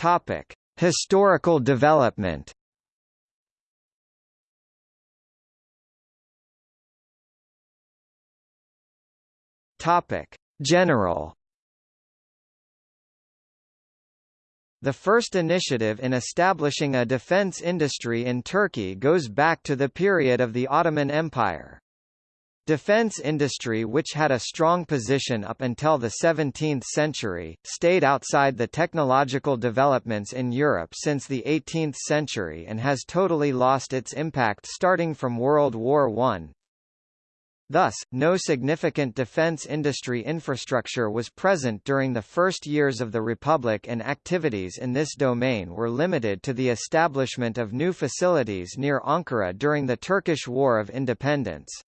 Topic: Historical development. Topic: General The first initiative in establishing a defense industry in Turkey goes back to the period of the Ottoman Empire. Defense industry which had a strong position up until the 17th century, stayed outside the technological developments in Europe since the 18th century and has totally lost its impact starting from World War I. Thus, no significant defense industry infrastructure was present during the first years of the Republic and activities in this domain were limited to the establishment of new facilities near Ankara during the Turkish War of Independence.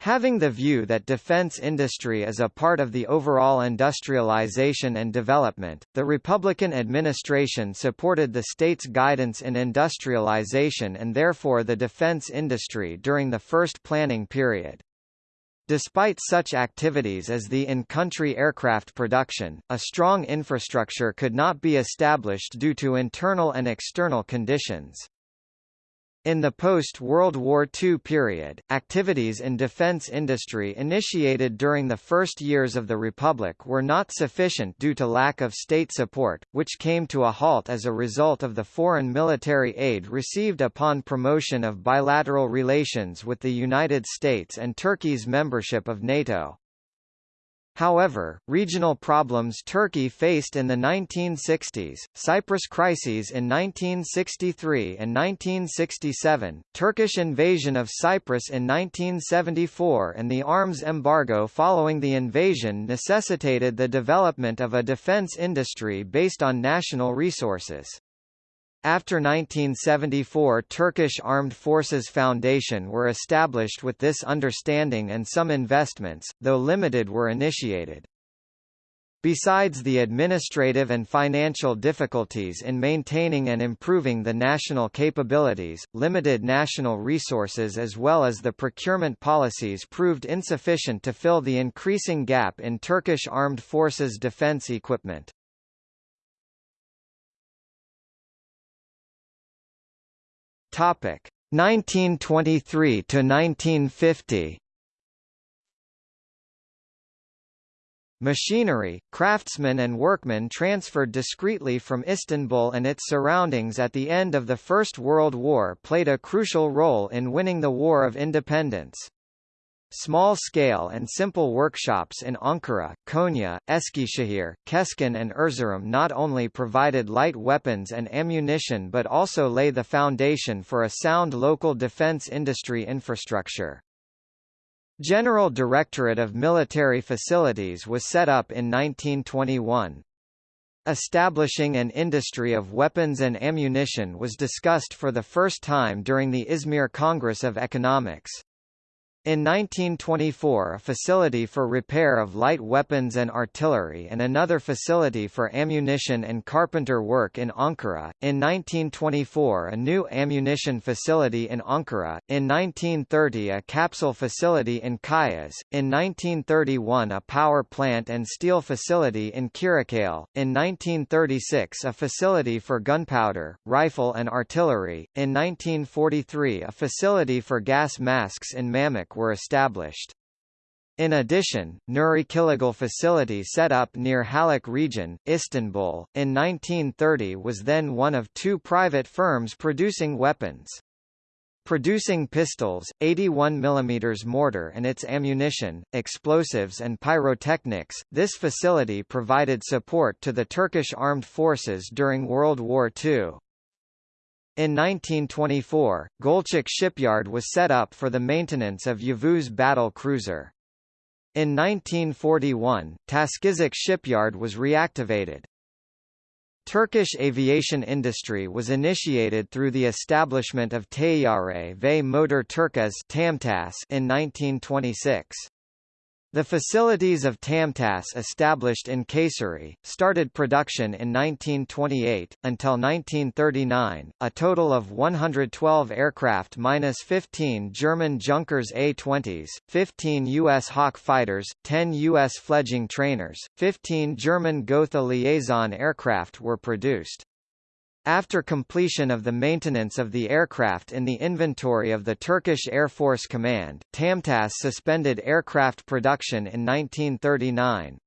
Having the view that defense industry is a part of the overall industrialization and development, the Republican administration supported the state's guidance in industrialization and therefore the defense industry during the first planning period. Despite such activities as the in-country aircraft production, a strong infrastructure could not be established due to internal and external conditions. In the post-World War II period, activities in defense industry initiated during the first years of the Republic were not sufficient due to lack of state support, which came to a halt as a result of the foreign military aid received upon promotion of bilateral relations with the United States and Turkey's membership of NATO. However, regional problems Turkey faced in the 1960s, Cyprus crises in 1963 and 1967, Turkish invasion of Cyprus in 1974 and the arms embargo following the invasion necessitated the development of a defense industry based on national resources. After 1974 Turkish Armed Forces Foundation were established with this understanding and some investments, though limited were initiated. Besides the administrative and financial difficulties in maintaining and improving the national capabilities, limited national resources as well as the procurement policies proved insufficient to fill the increasing gap in Turkish armed forces defense equipment. Topic 1923 to 1950. Machinery, craftsmen and workmen transferred discreetly from Istanbul and its surroundings at the end of the First World War played a crucial role in winning the War of Independence. Small-scale and simple workshops in Ankara, Konya, Eskişehir, Keskin and Erzurum not only provided light weapons and ammunition but also lay the foundation for a sound local defense industry infrastructure. General Directorate of Military Facilities was set up in 1921. Establishing an industry of weapons and ammunition was discussed for the first time during the Izmir Congress of Economics. In 1924 a facility for repair of light weapons and artillery and another facility for ammunition and carpenter work in Ankara, in 1924 a new ammunition facility in Ankara, in 1930 a capsule facility in Kayaş, in 1931 a power plant and steel facility in Kırıkkale, in 1936 a facility for gunpowder, rifle and artillery, in 1943 a facility for gas masks in Mamuk were established. In addition, Nuri Killigil facility set up near Halak region, Istanbul, in 1930 was then one of two private firms producing weapons. Producing pistols, 81 mm mortar and its ammunition, explosives and pyrotechnics, this facility provided support to the Turkish armed forces during World War II. In 1924, Gölcük Shipyard was set up for the maintenance of Yavuz battle cruiser. In 1941, Taşkızak Shipyard was reactivated. Turkish aviation industry was initiated through the establishment of Tayyare ve Motor Turkes in 1926. The facilities of TOMTAŞ established in Kayseri, started production in 1928, until 1939, a total of 112 aircraft minus 15 German Junkers A-20s, 15 U.S. Hawk fighters, 10 U.S. fledging trainers, 15 German Gotha liaison aircraft were produced. After completion of the maintenance of the aircraft in the inventory of the Turkish Air Force Command, TOMTAŞ suspended aircraft production in 1939.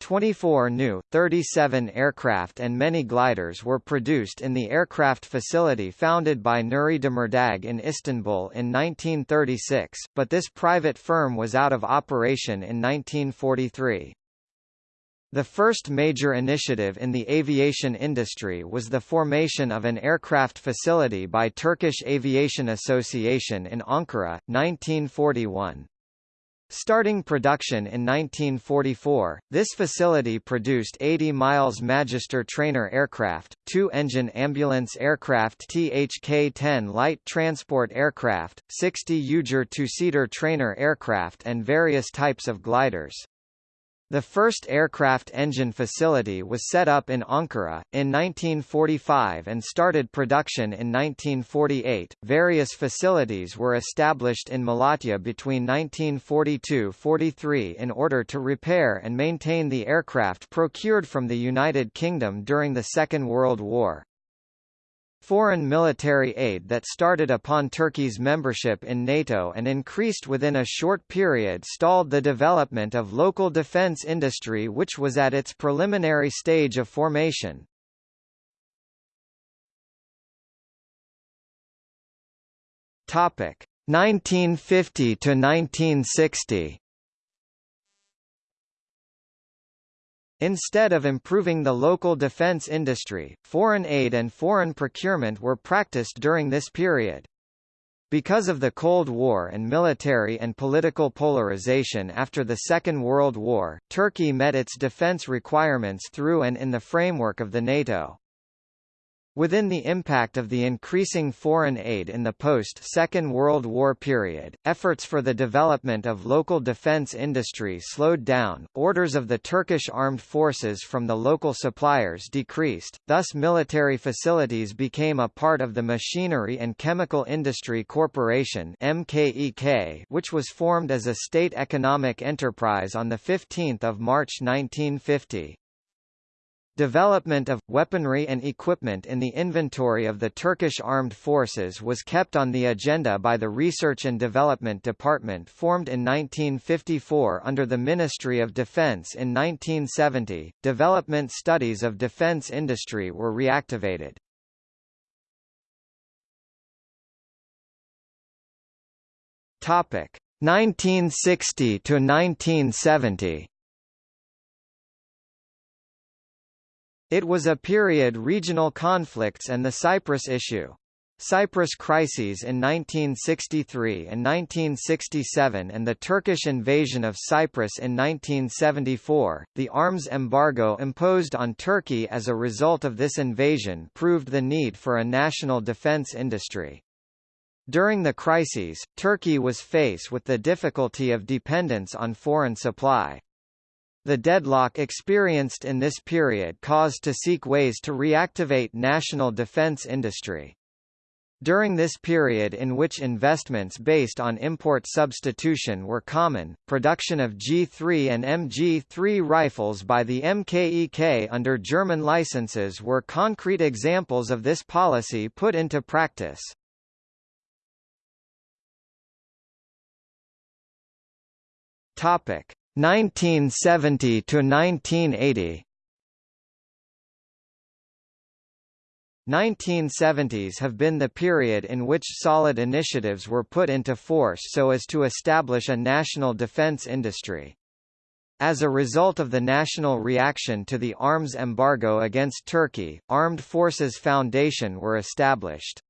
24 new, 37 aircraft and many gliders were produced in the aircraft facility founded by Nuri Demirdag in Istanbul in 1936, but this private firm was out of operation in 1943. The first major initiative in the aviation industry was the formation of an aircraft facility by Turkish Aviation Association in Ankara, 1941. Starting production in 1944, this facility produced 80 miles Magister trainer aircraft, two-engine ambulance aircraft THK-10 light transport aircraft, 60 Ujer two-seater trainer aircraft and various types of gliders. The first aircraft engine facility was set up in Ankara, in 1945 and started production in 1948. Various facilities were established in Malatya between 1942-43 in order to repair and maintain the aircraft procured from the United Kingdom during the Second World War. Foreign military aid that started upon Turkey's membership in NATO and increased within a short period stalled the development of local defense industry which was at its preliminary stage of formation. Topic 1950 to 1960 Instead of improving the local defense industry, foreign aid and foreign procurement were practiced during this period. Because of the Cold War and military and political polarization after the Second World War, Turkey met its defense requirements through and in the framework of the NATO. Within the impact of the increasing foreign aid in the post-Second World War period, efforts for the development of local defense industry slowed down, orders of the Turkish armed forces from the local suppliers decreased, thus military facilities became a part of the Machinery and Chemical Industry Corporation MKEK, which was formed as a state economic enterprise on 15 March 1950. Development of, weaponry and equipment in the inventory of the Turkish armed forces was kept on the agenda by the Research and Development Department formed in 1954 under the Ministry of Defense in 1970. Development studies of defense industry were reactivated. Topic 1960 to 1970. It was a period regional conflicts and the Cyprus issue. Cyprus crises in 1963 and 1967 and the Turkish invasion of Cyprus in 1974, the arms embargo imposed on Turkey as a result of this invasion proved the need for a national defense industry. During the crises, Turkey was faced with the difficulty of dependence on foreign supply. The deadlock experienced in this period caused to seek ways to reactivate national defense industry. During this period in which investments based on import substitution were common, production of G3 and MG3 rifles by the MKEK under German licenses were concrete examples of this policy put into practice. Topic: 1970 to 1980 1970s have been the period in which solid initiatives were put into force so as to establish a national defense industry. As a result of the national reaction to the arms embargo against Turkey, Armed Forces Foundation were established.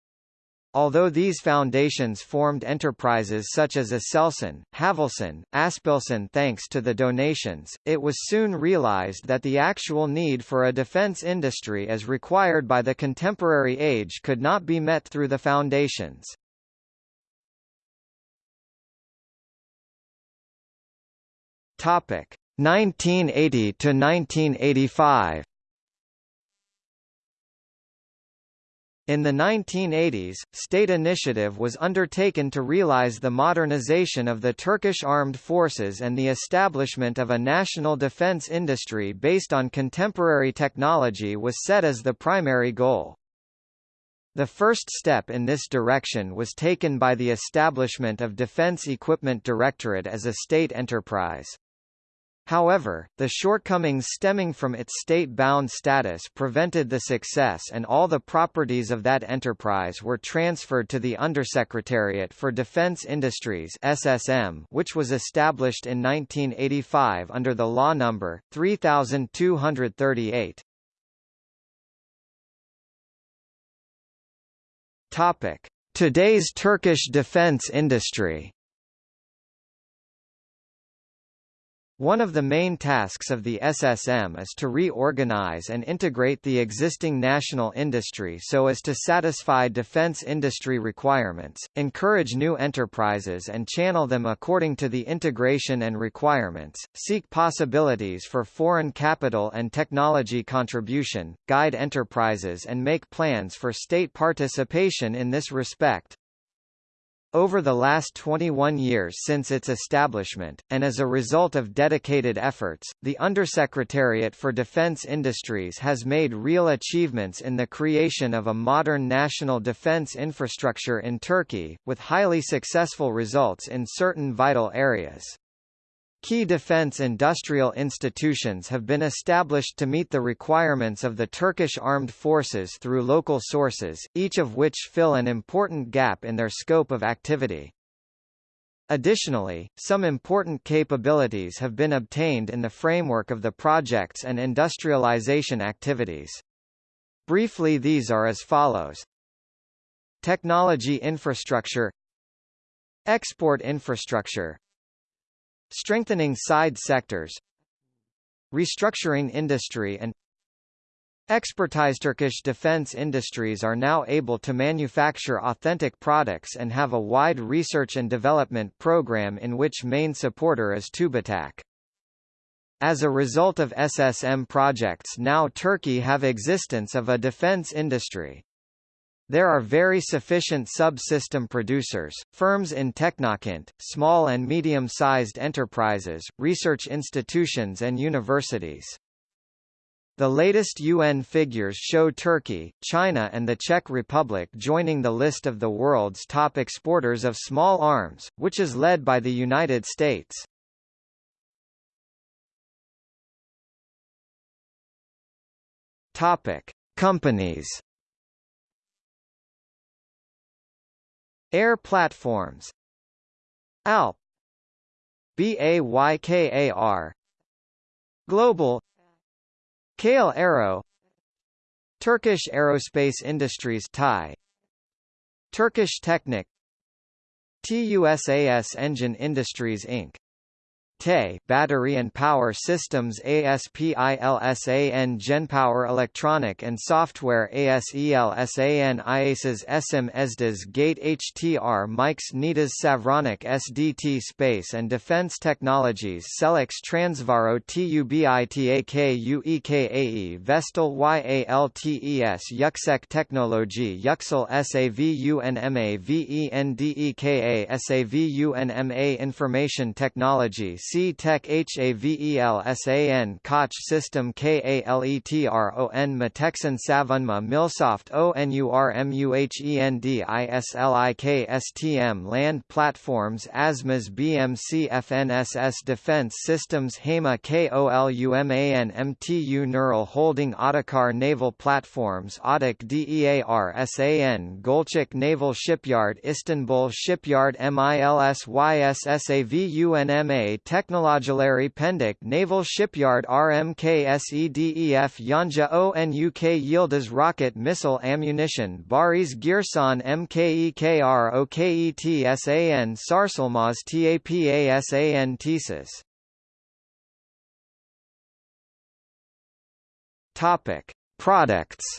Although these foundations formed enterprises such as Aselsan, Havelsan, Aspilsan thanks to the donations, it was soon realized that the actual need for a defense industry as required by the contemporary age could not be met through the foundations. Topic 1980 to 1985. In the 1980s, state initiative was undertaken to realize the modernization of the Turkish armed forces and the establishment of a national defense industry based on contemporary technology was set as the primary goal. The first step in this direction was taken by the establishment of Defense Equipment Directorate as a state enterprise. However, the shortcomings stemming from its state-bound status prevented the success and all the properties of that enterprise were transferred to the Undersecretariat for Defense Industries SSM, which was established in 1985 under the law number 3238. Topic: Today's Turkish defense industry. One of the main tasks of the SSM is to reorganize and integrate the existing national industry so as to satisfy defense industry requirements, encourage new enterprises and channel them according to the integration and requirements, seek possibilities for foreign capital and technology contribution, guide enterprises and make plans for state participation in this respect. Over the last 21 years since its establishment, and as a result of dedicated efforts, the Undersecretariat for Defense Industries has made real achievements in the creation of a modern national defense infrastructure in Turkey, with highly successful results in certain vital areas. Key defense industrial institutions have been established to meet the requirements of the Turkish armed forces through local sources, each of which fill an important gap in their scope of activity. Additionally, some important capabilities have been obtained in the framework of the projects and industrialization activities. Briefly these are as follows. Technology infrastructure Export infrastructure Strengthening side sectors Restructuring industry and Expertise Turkish defense industries are now able to manufacture authentic products and have a wide research and development program in which main supporter is TÜBİTAK. As a result of SSM projects now Turkey have existence of a defense industry. There are very sufficient subsystem producers, firms in Teknokent, small and medium-sized enterprises, research institutions and universities. The latest UN figures show Turkey, China and the Czech Republic joining the list of the world's top exporters of small arms, which is led by the United States. Topic: Companies Air platforms. ALP. BAYKAR Global. Kale Aero. Turkish Aerospace Industries TAI Turkish Technic. TUSAS Engine Industries Inc. TE Battery and Power Systems ASPILSAN GenPower Electronic and Software ASELSAN IASAS SM ESDAS Gate HTR Mikes NIDAS Savronic SDT Space and Defense Technologies Selex Transvaro TUBITAK Vestel YALTES Yuksek Technology Yüksel SAVUNMA VENDEKA SAVUNMA Information Technology C-Tech HAVELSAN Koch System KALETRON Meteksan Savunma Milsoft ONURMUHENDISLIK Land Platforms ASMAS BMC FNSS Defense Systems HEMA KOLUMAN MTU Nurol Holding Otokar Naval Platforms Otok DEARSAN Gölcük Naval Shipyard Istanbul Shipyard MILS YSSAVUNMA Technologilary Pendik Naval Shipyard RMKSEDEF Yonca ONUK Yildiz Rocket Missile Ammunition Baris Girsan MKEK ROKETSAN Sarsılmaz TAPASAN Topic Products.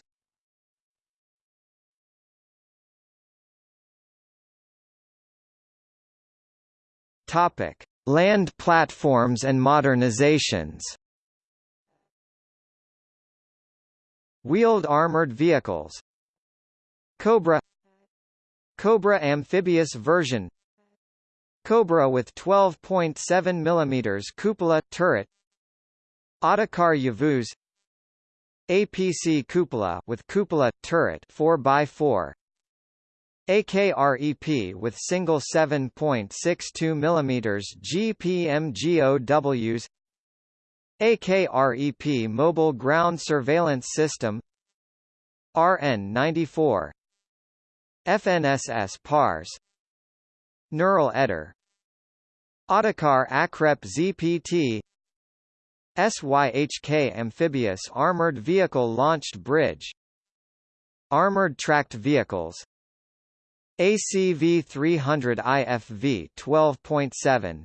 Topic Land platforms and modernizations. Wheeled armored vehicles. Cobra. Cobra amphibious version. Cobra with 12.7 mm cupola turret. Otokar Yavuz APC cupola with cupola turret 4x4 AKREP with single 7.62 mm GPMGOWs AKREP Mobile Ground Surveillance System RN94 FNSS PARS Nurol Ejder Otokar Akrep ZPT SYHK Amphibious Armored Vehicle Launched Bridge Armored Tracked Vehicles ACV 300 IFV 12.7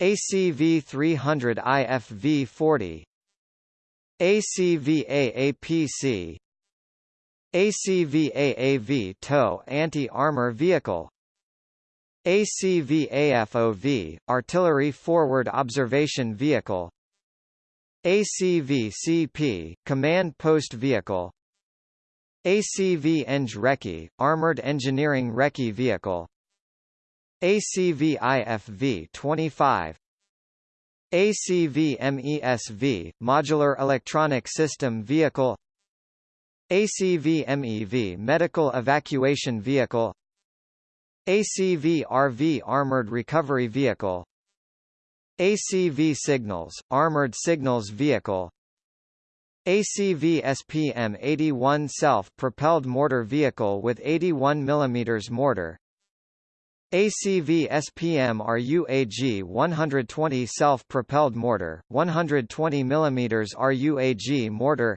ACV 300 IFV 40 ACV AAPC ACV AAV TOW Anti-Armor Vehicle ACV AFOV Artillery Forward Observation Vehicle ACV-CP, Command Post Vehicle ACV Eng Recce, Armored Engineering Recce Vehicle. ACV IFV 25 ACV MESV, Modular Electronic System Vehicle. ACV MEV Medical Evacuation Vehicle. ACV RV Armored Recovery Vehicle. ACV Signals, Armored Signals Vehicle ACV SPM-81 Self-Propelled Mortar Vehicle with 81 mm mortar. ACV SPM RUAG 120 Self-Propelled Mortar, 120 mm RUAG Mortar.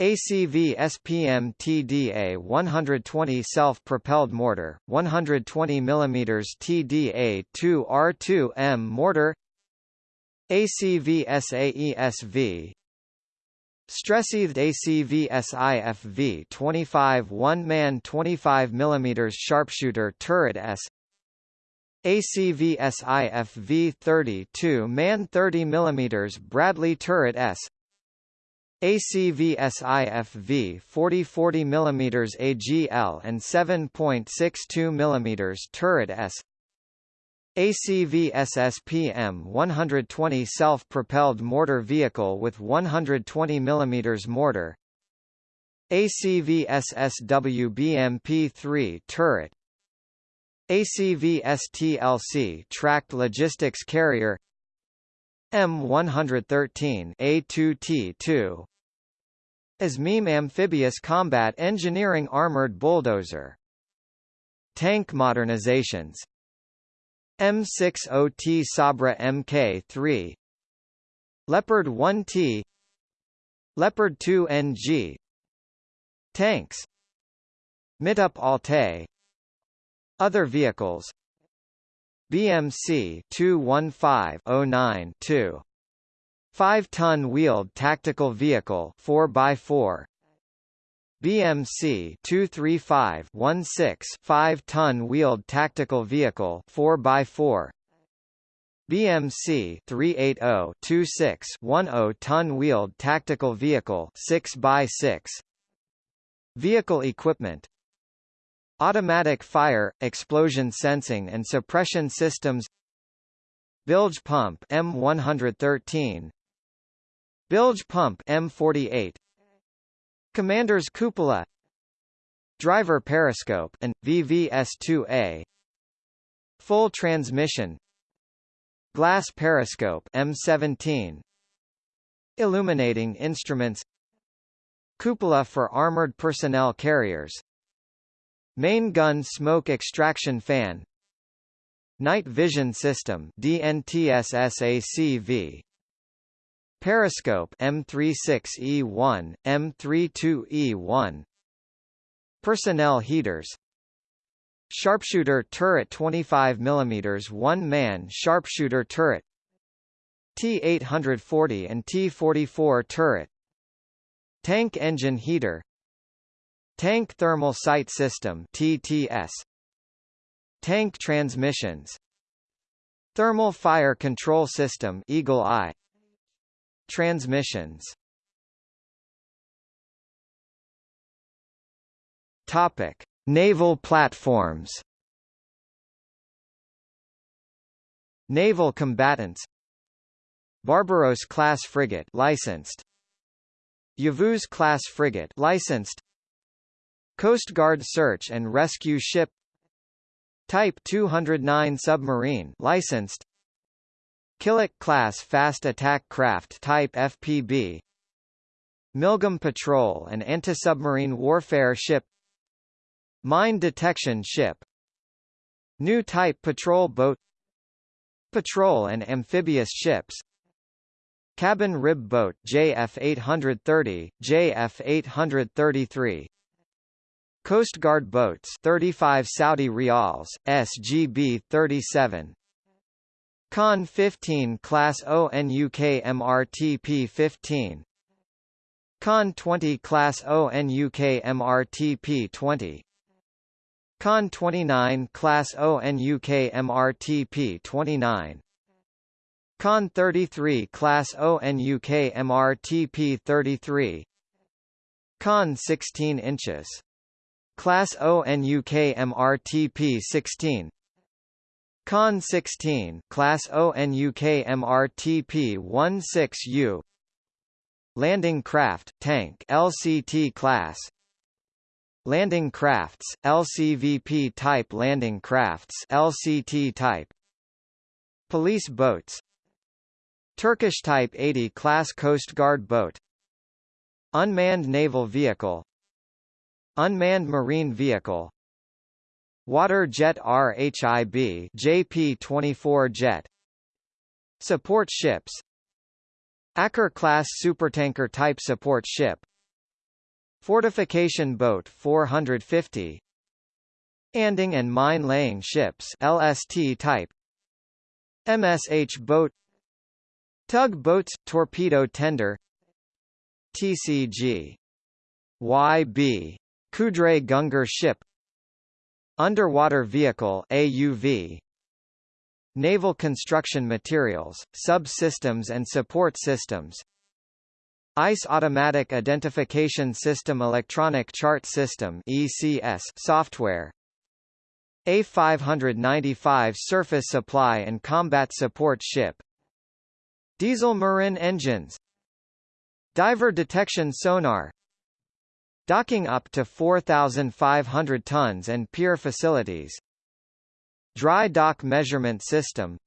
ACV SPM TDA 120 self-propelled mortar, 120 mm TDA 2 R2M mortar. ACV SAESV Stress-eathed ACV SIFV 25 one-man 25 mm sharpshooter turret S. ACV SIFV 32 man 30 mm Bradley turret S. ACV SIFV 40 40 mm AGL and 7.62 mm turret S ACV SSPM 120 self-propelled mortar vehicle with 120 mm mortar. ACV SSW BMP-3 turret. ACV STLC tracked logistics carrier. M113 A2T2 ASMEM Amphibious Combat Engineering Armored Bulldozer. Tank modernizations M60T Sabra Mk3 Leopard 1T Leopard 2NG Tanks. Mitup Alte Other vehicles. BMC 21509 2 5-ton wheeled tactical vehicle 4x4 BMC 235 16 5-ton wheeled tactical vehicle 4x4 BMC 380 26 10-ton wheeled tactical vehicle 6x6 Vehicle equipment. Automatic fire, explosion sensing and suppression systems. Bilge pump M113 Bilge pump M48 Commander's cupola Driver periscope and VVS2A Full transmission Glass periscope M17 Illuminating instruments Cupola for armored personnel carriers Main gun smoke extraction fan Night vision system DNTSSACV Periscope M36E1, M32E1 Personnel heaters. Sharpshooter turret 25 mm one-man sharpshooter turret. T840 and T44 turret. Tank engine heater. Tank Thermal Sight System TTS Tank transmissions. Thermal Fire Control System Eagle Eye Transmissions. Topic. Naval platforms. Naval combatants. Barbaros class frigate licensed. Yavuz class frigate licensed. Coast Guard search and rescue ship. Type 209 submarine licensed Kılıç class fast attack craft type FPB Milgem patrol and anti-submarine warfare ship. Mine detection ship. New type patrol boat. Patrol and amphibious ships. Cabin rib boat JF-830, JF-833 Coast Guard boats 35 Saudi Rials, SGB 37 Con 15 Class ONUK MRTP 15 Con 20 Class ONUK MRTP 20 Con 29 Class ONUK MRTP 29 Con 33 Class ONUK MRTP 33 Con 16 inches. Class ONUK MRTP 16 Con 16 Class ONUK MRTP 16U Landing craft tank LCT class. Landing crafts, LCVP type landing crafts LCT type. Police boats. Turkish Type 80 class Coast Guard boat. Unmanned naval vehicle. Unmanned marine vehicle Water jet RHIB JP-24 jet. Support ships. Aker class supertanker type support ship. Fortification boat 450 Anding and mine-laying ships LST type. MSH boat. Tug boats, torpedo tender. TCG YB Kudret Güngör ship Underwater vehicle AUV Naval construction materials, subsystems and support systems ICE Automatic Identification System Electronic Chart System ECS software A595 Surface Supply and Combat Support Ship Diesel Marin engines Diver detection sonar Docking up to 4,500 tons and pier facilities. Dry dock measurement system.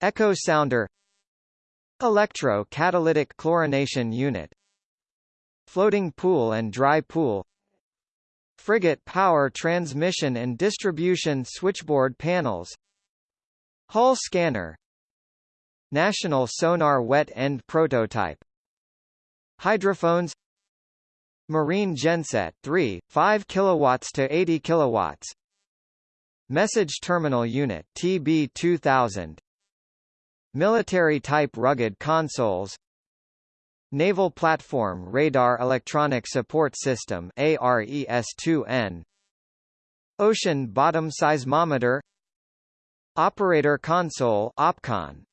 Echo sounder. Electro-catalytic chlorination unit. Floating pool and dry pool. Frigate power transmission and distribution switchboard panels. Hull scanner. National sonar wet end prototype. Hydrophones Marine genset 3, 5 kilowatts to 80 kilowatts. Message Terminal Unit TB2000 Military-type rugged consoles. Naval Platform Radar Electronic Support System ARES-2N Ocean Bottom Seismometer. Operator Console OPCON.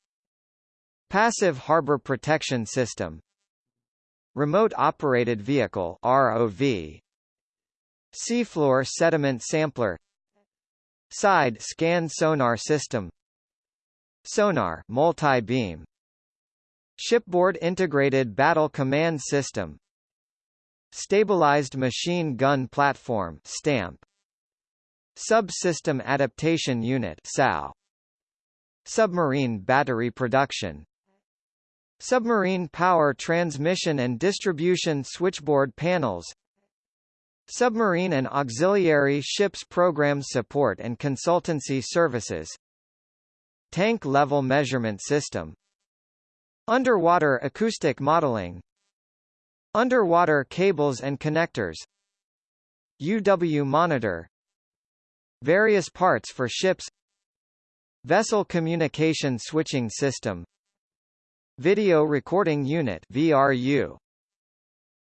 Passive Harbor Protection System Remote Operated Vehicle ROV Seafloor Sediment Sampler. Side Scan Sonar System. Sonar multi-beam. Shipboard Integrated Battle Command System. Stabilized Machine Gun Platform STAMP. Subsystem Adaptation Unit SAU Submarine Battery Production Submarine Power Transmission and Distribution Switchboard Panels Submarine and Auxiliary Ships Program Support and Consultancy Services Tank Level Measurement System Underwater Acoustic Modeling Underwater Cables and Connectors UW Monitor Various parts for ships Vessel Communication Switching System Video Recording Unit VRU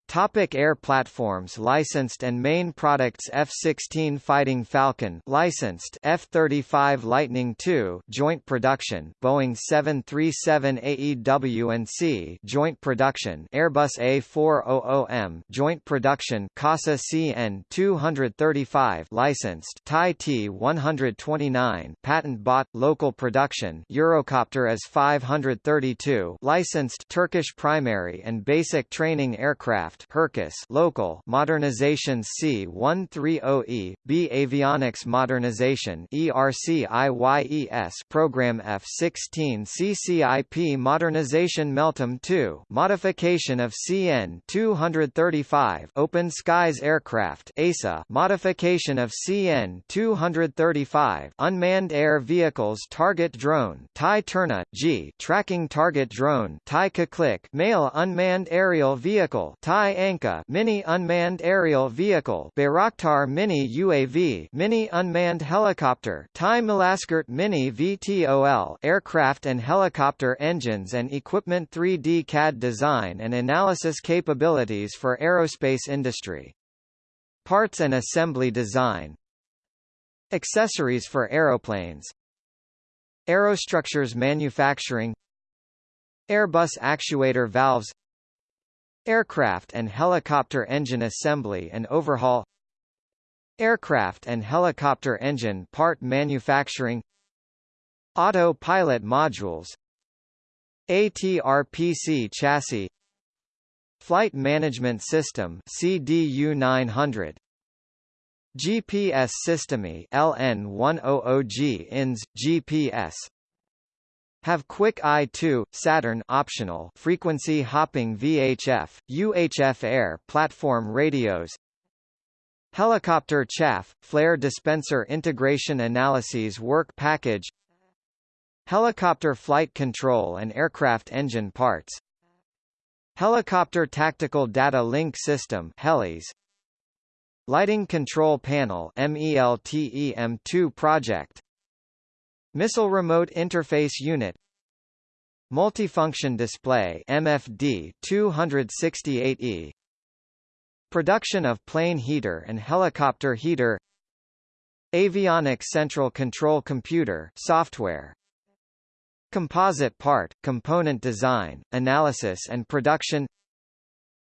Topic Air platforms Licensed and main products F-16 Fighting Falcon licensed F-35 Lightning II joint production Boeing 737 AEW&C joint production Airbus A400M joint production CASA CN-235 licensed TAI T-129 patent bought local production Eurocopter AS-532 licensed Turkish primary and basic training aircraft aircraft Hürkuş local modernizations C-130E, B Avionics Modernization ERCIYES program F-16 CCIP Modernization Meltem 2 modification of CN-235 Open Skies Aircraft ASA modification of CN-235 Unmanned Air Vehicles Target Drone TAI Turna, G Tracking Target Drone TAI Keklik Male Unmanned Aerial Vehicle TAI TAI Anka mini unmanned aerial vehicle Bayraktar mini UAV mini unmanned helicopter TAI Malazgirt mini VTOL aircraft and helicopter engines and equipment 3D CAD design and analysis capabilities for aerospace industry. Parts and assembly design. Accessories for aeroplanes. Aerostructures manufacturing. Airbus actuator valves Aircraft and helicopter engine assembly and overhaul Aircraft and helicopter engine part manufacturing Autopilot modules ATRPC chassis Flight Management System CDU 900 GPS System LN100G INS GPS have Quick I2, Saturn optional frequency hopping VHF, UHF air platform radios. Helicopter chaff, flare dispenser integration analyses work package. Helicopter flight control and aircraft engine parts. Helicopter Tactical Data Link System HELIS. Lighting Control Panel MELTEM2 project Missile Remote Interface Unit. Multifunction Display MFD 268E Production of plane heater and helicopter heater. Avionics Central Control Computer software. Composite part, component design, analysis and production.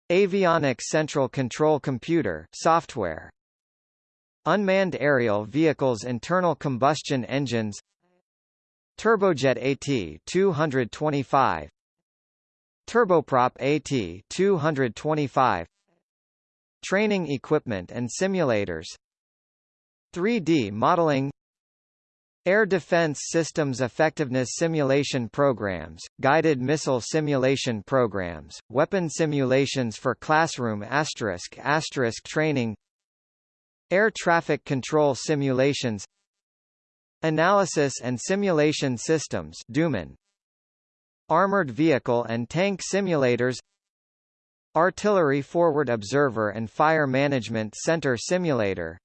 Avionics Central Control Computer software. Unmanned aerial vehicles internal combustion engines Turbojet AT 225 Turboprop AT 225 Training equipment and simulators. 3D modeling. Air Defense Systems Effectiveness Simulation Programs, Guided Missile Simulation Programs, Weapon Simulations for Classroom asterisk asterisk Training. Air Traffic Control Simulations Analysis and Simulation Systems DUMAN Armored Vehicle and Tank Simulators. Artillery Forward Observer and Fire Management Center Simulator.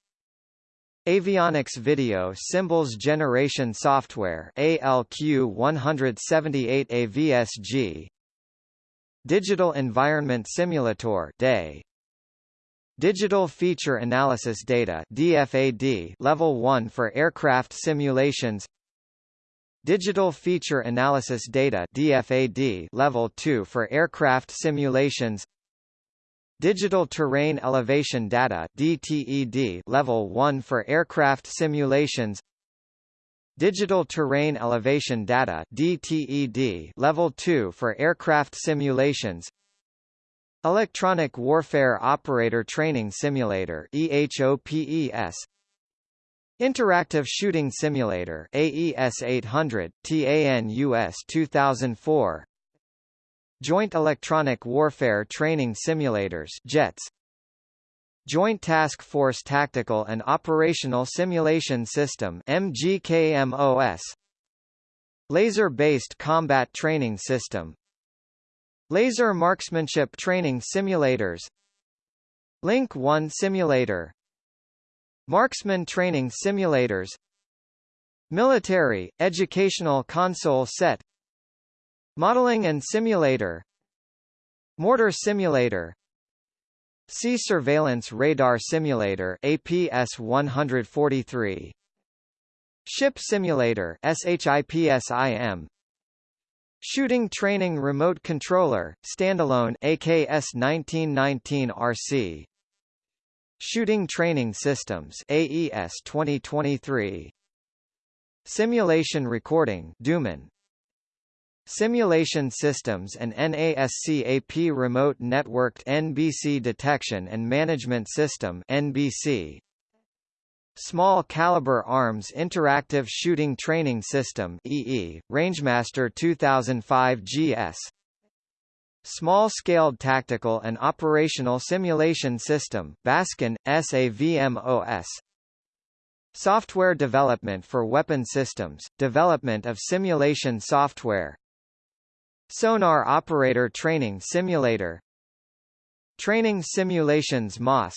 Avionics Video Symbols Generation Software ALQ178 AVSG Digital Environment Simulator DEI Digital Feature Analysis Data DFAD Level 1 for aircraft simulations. Digital Feature Analysis Data DFAD Level 2 for aircraft simulations. Digital Terrain Elevation Data DTED Level 1 for aircraft simulations. Digital Terrain Elevation Data DTED Level 2 for aircraft simulations Electronic Warfare Operator Training Simulator EHOPES Interactive Shooting Simulator AES 800 TANUS 2004 Joint Electronic Warfare Training Simulators JETS Joint Task Force Tactical and Operational Simulation System MGKMOS Laser-based Combat Training System Laser Marksmanship Training Simulators. Link 1 Simulator. Marksman Training Simulators. Military, Educational Console Set. Modeling and Simulator. Mortar Simulator. Sea Surveillance Radar Simulator APS-143 Ship Simulator SHIPSIM Shooting Training Remote Controller Standalone AKS 1919 RC Shooting Training Systems AES 2023 Simulation Recording Duman. Simulation Systems and NASCAP Remote Networked NBC Detection and Management System NBC Small Caliber Arms Interactive Shooting Training System EE Rangemaster 2005 GS Small-scaled tactical and operational simulation system Baskin, SAVMOS Software development for weapon systems, development of simulation software. Sonar Operator Training Simulator. Training Simulations MOS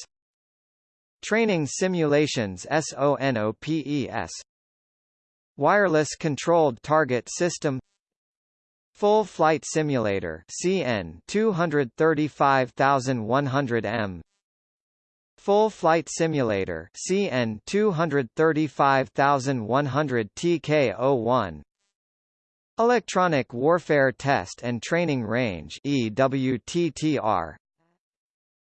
Training Simulations SONOPES Wireless Controlled Target System. Full Flight Simulator CN 235100M Full Flight Simulator CN 235100 TK01 Electronic Warfare Test and Training Range EWTTR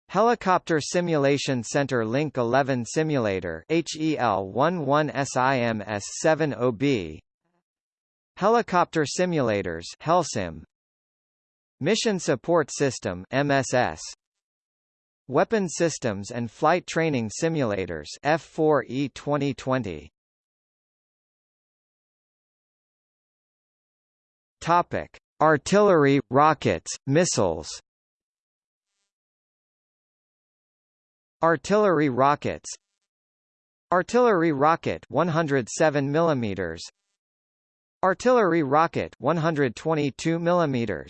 Helicopter Simulation Center Link 11 Simulator HEL11SIMS70B Helicopter Simulators HELSIM Mission Support System MSS Weapon Systems and Flight Training Simulators F4E 2020 Topic. Artillery, rockets, missiles Artillery rockets. Artillery rocket 107 mm Artillery rocket 122 mm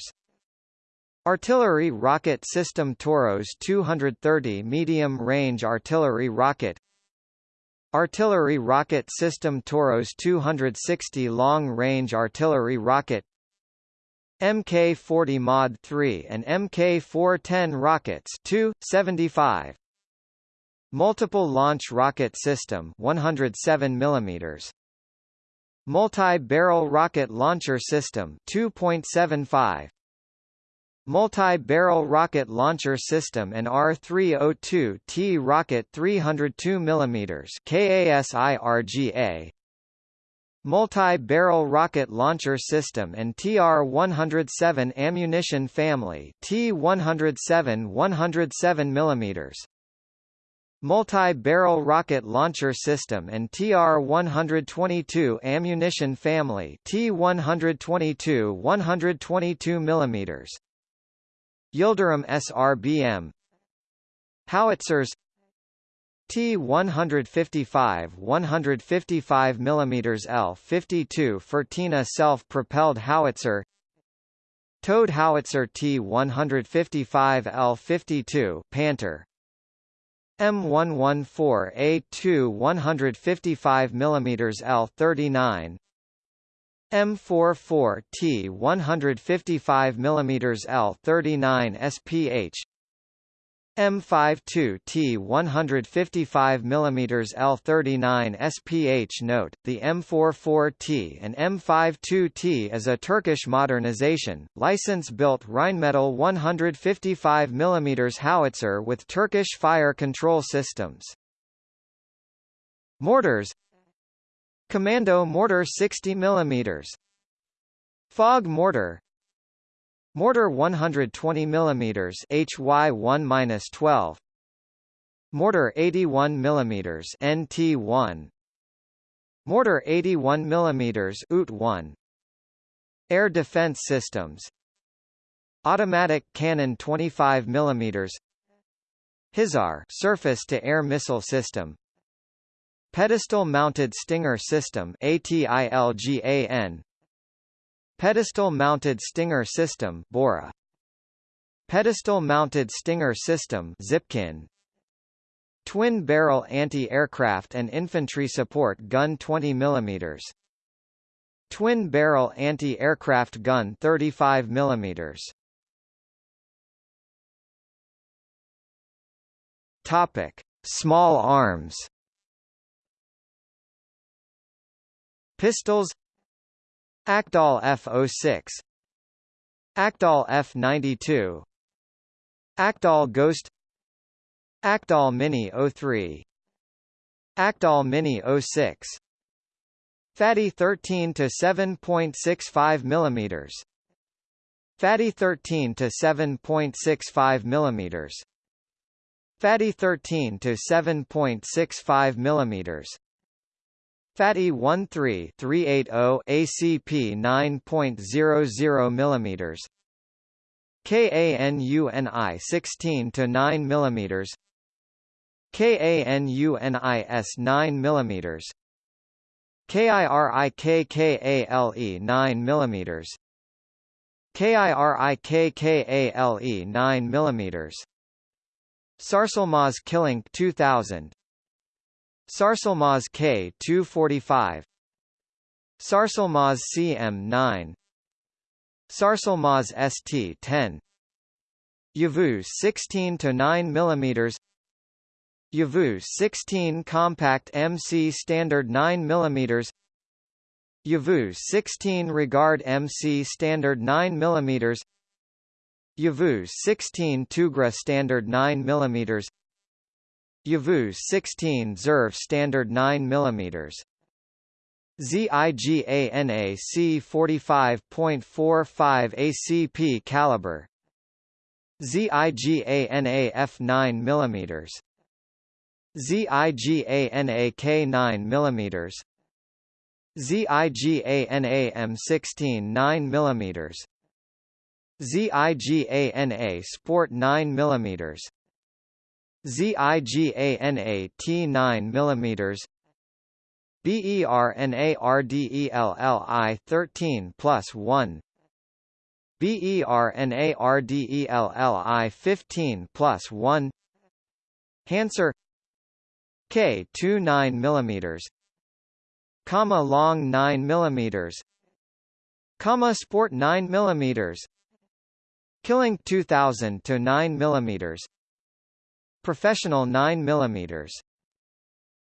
Artillery rocket system Toros 230 medium-range artillery rocket. Artillery rocket system Toros 260 long-range artillery rocket. Mk-40 Mod 3 and Mk-410 rockets 275 Multiple launch rocket system 107 mm Multi-barrel rocket launcher system 2.75 Multi-barrel rocket launcher system and R302T rocket 302 mm KASIRGA Multi-barrel rocket launcher system and TR-107 ammunition family T-107 107 mm Multi-barrel rocket launcher system and TR-122 ammunition family T-122 122 mm Yildirim SRBM Howitzers. T-155 155 mm L-52 Fırtına self-propelled howitzer. Towed howitzer T-155 L-52 Panther M114A2 155 mm L39 M44T 155 mm L39 SPH M52T 155 mm L39 SPH Note, the M44T and M52T is a Turkish modernization, license-built Rheinmetall 155 mm howitzer with Turkish fire control systems. Mortars. Commando mortar 60 mm Fog mortar Mortar 120 mm HY1-12 Mortar 81 mm NT1 Mortar 81 mm UT1 Air Defense Systems. Automatic Cannon 25 mm HISAR surface-to-air missile system. Pedestal-mounted Stinger system ATILGAN Pedestal-mounted Stinger System Bora. Pedestal-mounted Stinger System Zipkin. Twin-barrel anti-aircraft and infantry support gun 20 mm. Twin-barrel anti-aircraft gun 35 mm. Topic: Small arms. Pistols Akdal F06 Akdal F92 Akdal Ghost. Akdal Mini 03 Akdal Mini 06 Fatih 13 to 7.65 millimeters. Fatih 13 to 7.65 millimeters. Fatih 13 to 7.65 millimeters Fatih 13380 ACP 9.00 millimeters. KANUNI 16 to 9 millimeters. KANUNIS 9 millimeters. KIRIKKALE 9 millimeters. KIRIKKALE 9 millimeters. Sarsilmaz Kılınç 2000 Sarsilmaz K245 Sarsilmaz CM9 Sarsilmaz ST10 Yavuz 16 to 9 mm Yavuz 16 compact MC standard 9 mm Yavuz 16 regard MC standard 9 mm Yavuz 16 Tugra standard 9 mm Yavuz 16 Zerv standard 9 mm ZIGANA C45.45 ACP caliber. ZIGANA F9 mm ZIGANA K9 mm ZIGANA M16 9 mm ZIGANA Sport 9 mm ZIGANA T9 mm BERNARDELLI 13 plus 1 BERNARDELLI 15 plus 1 Hanser K 2 9 mm comma long 9 mm comma sport 9 mm Kılınç 2000 to 9 mm professional 9 mm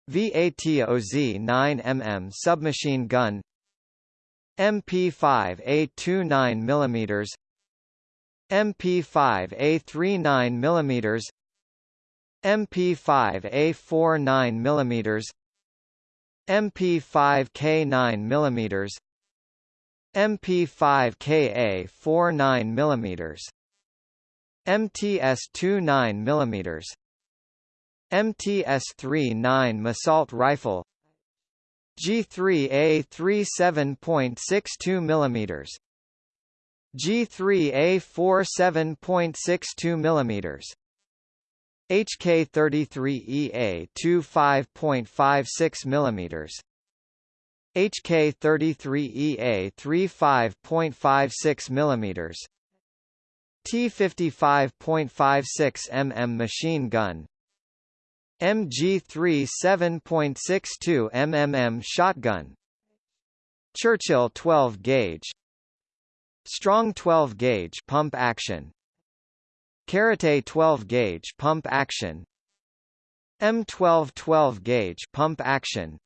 VATOZ 9mm submachine gun. MP5A 29 mm MP5A 39 mm MP5A 49 mm MP5K 9 mm MP5KA 49 mm MTS 29 mm MTS-39 Massault rifle G3A 37.62 mm G3A 47.62 mm HK33EA 25.56 mm HK33EA 35.56 mm T55.56 mm machine gun MG3 7.62 mm shotgun. Churchill 12 gauge. Strong 12 gauge pump action. Karate 12 gauge pump action. M12 12 gauge pump action.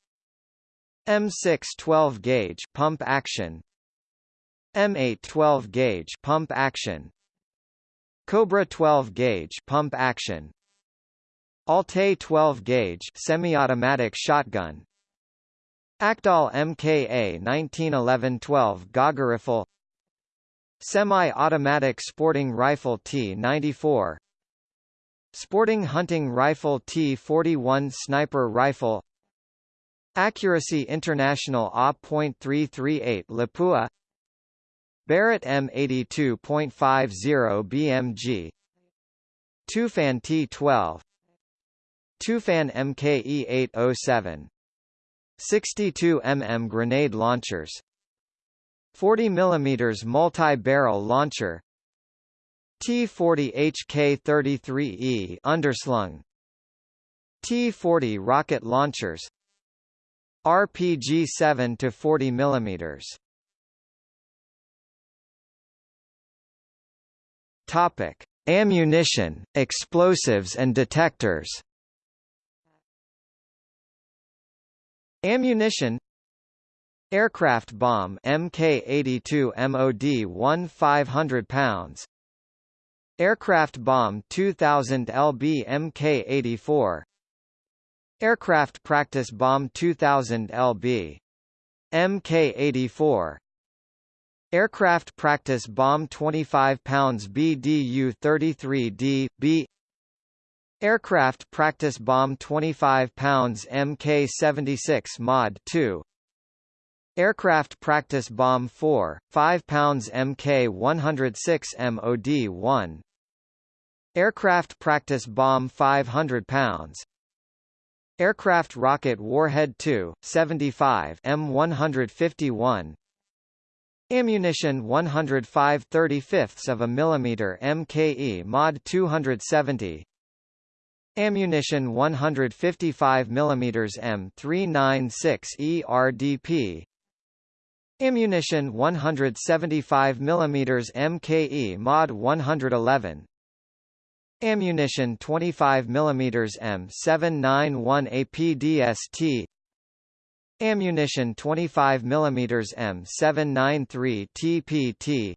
M6 12 gauge pump action. M8 12 gauge pump action. Cobra 12 gauge pump action Alte 12 gauge semi-automatic shotgun. Akdal MKA 1911-12 Gauger rifle. Semi-automatic sporting rifle T-94 Sporting hunting rifle T-41 sniper rifle. Accuracy International A.338 Lapua. Barrett M82.50 BMG Tufan T-12 Tufan MKE 807 62 mm grenade launchers. 40 mm multi-barrel launcher. T40 HK33E underslung. T40 rocket launchers. RPG 7 to 40 mm Topic. Ammunition, explosives and detectors Ammunition. Aircraft bomb Mk82 MOD 1 500 pounds. Aircraft bomb 2000 lb Mk84 Aircraft practice bomb 2000 lb Mk84 Aircraft practice bomb 25 pounds BDU-33D, B Aircraft practice bomb 25 pounds Mk-76 Mod 2 Aircraft practice bomb 4, 5 pounds Mk-106 MOD 1 Aircraft practice bomb 500 pounds. Aircraft rocket warhead 2, 75 M151 Ammunition 105 35ths of a millimeter MKE Mod 270 Ammunition 155 mm M396 ERDP Ammunition 175 mm MKE Mod 111 Ammunition 25 mm M791 APDST Ammunition 25 mm M793 TPT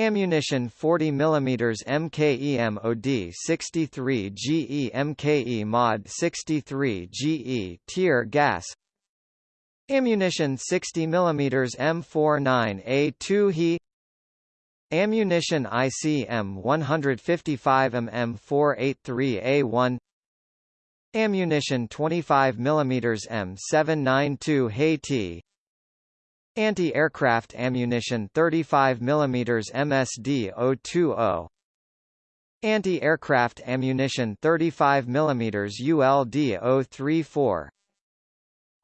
Ammunition 40 mm MKE 63 GE MKE Mod 63 GE Tear gas. Ammunition 60 mm M49A2 He Ammunition ICM 155 mm 483A1 Ammunition 25 mm M792 Haiti Anti-aircraft ammunition 35 mm MSD 020 Anti-aircraft ammunition 35 mm ULD 034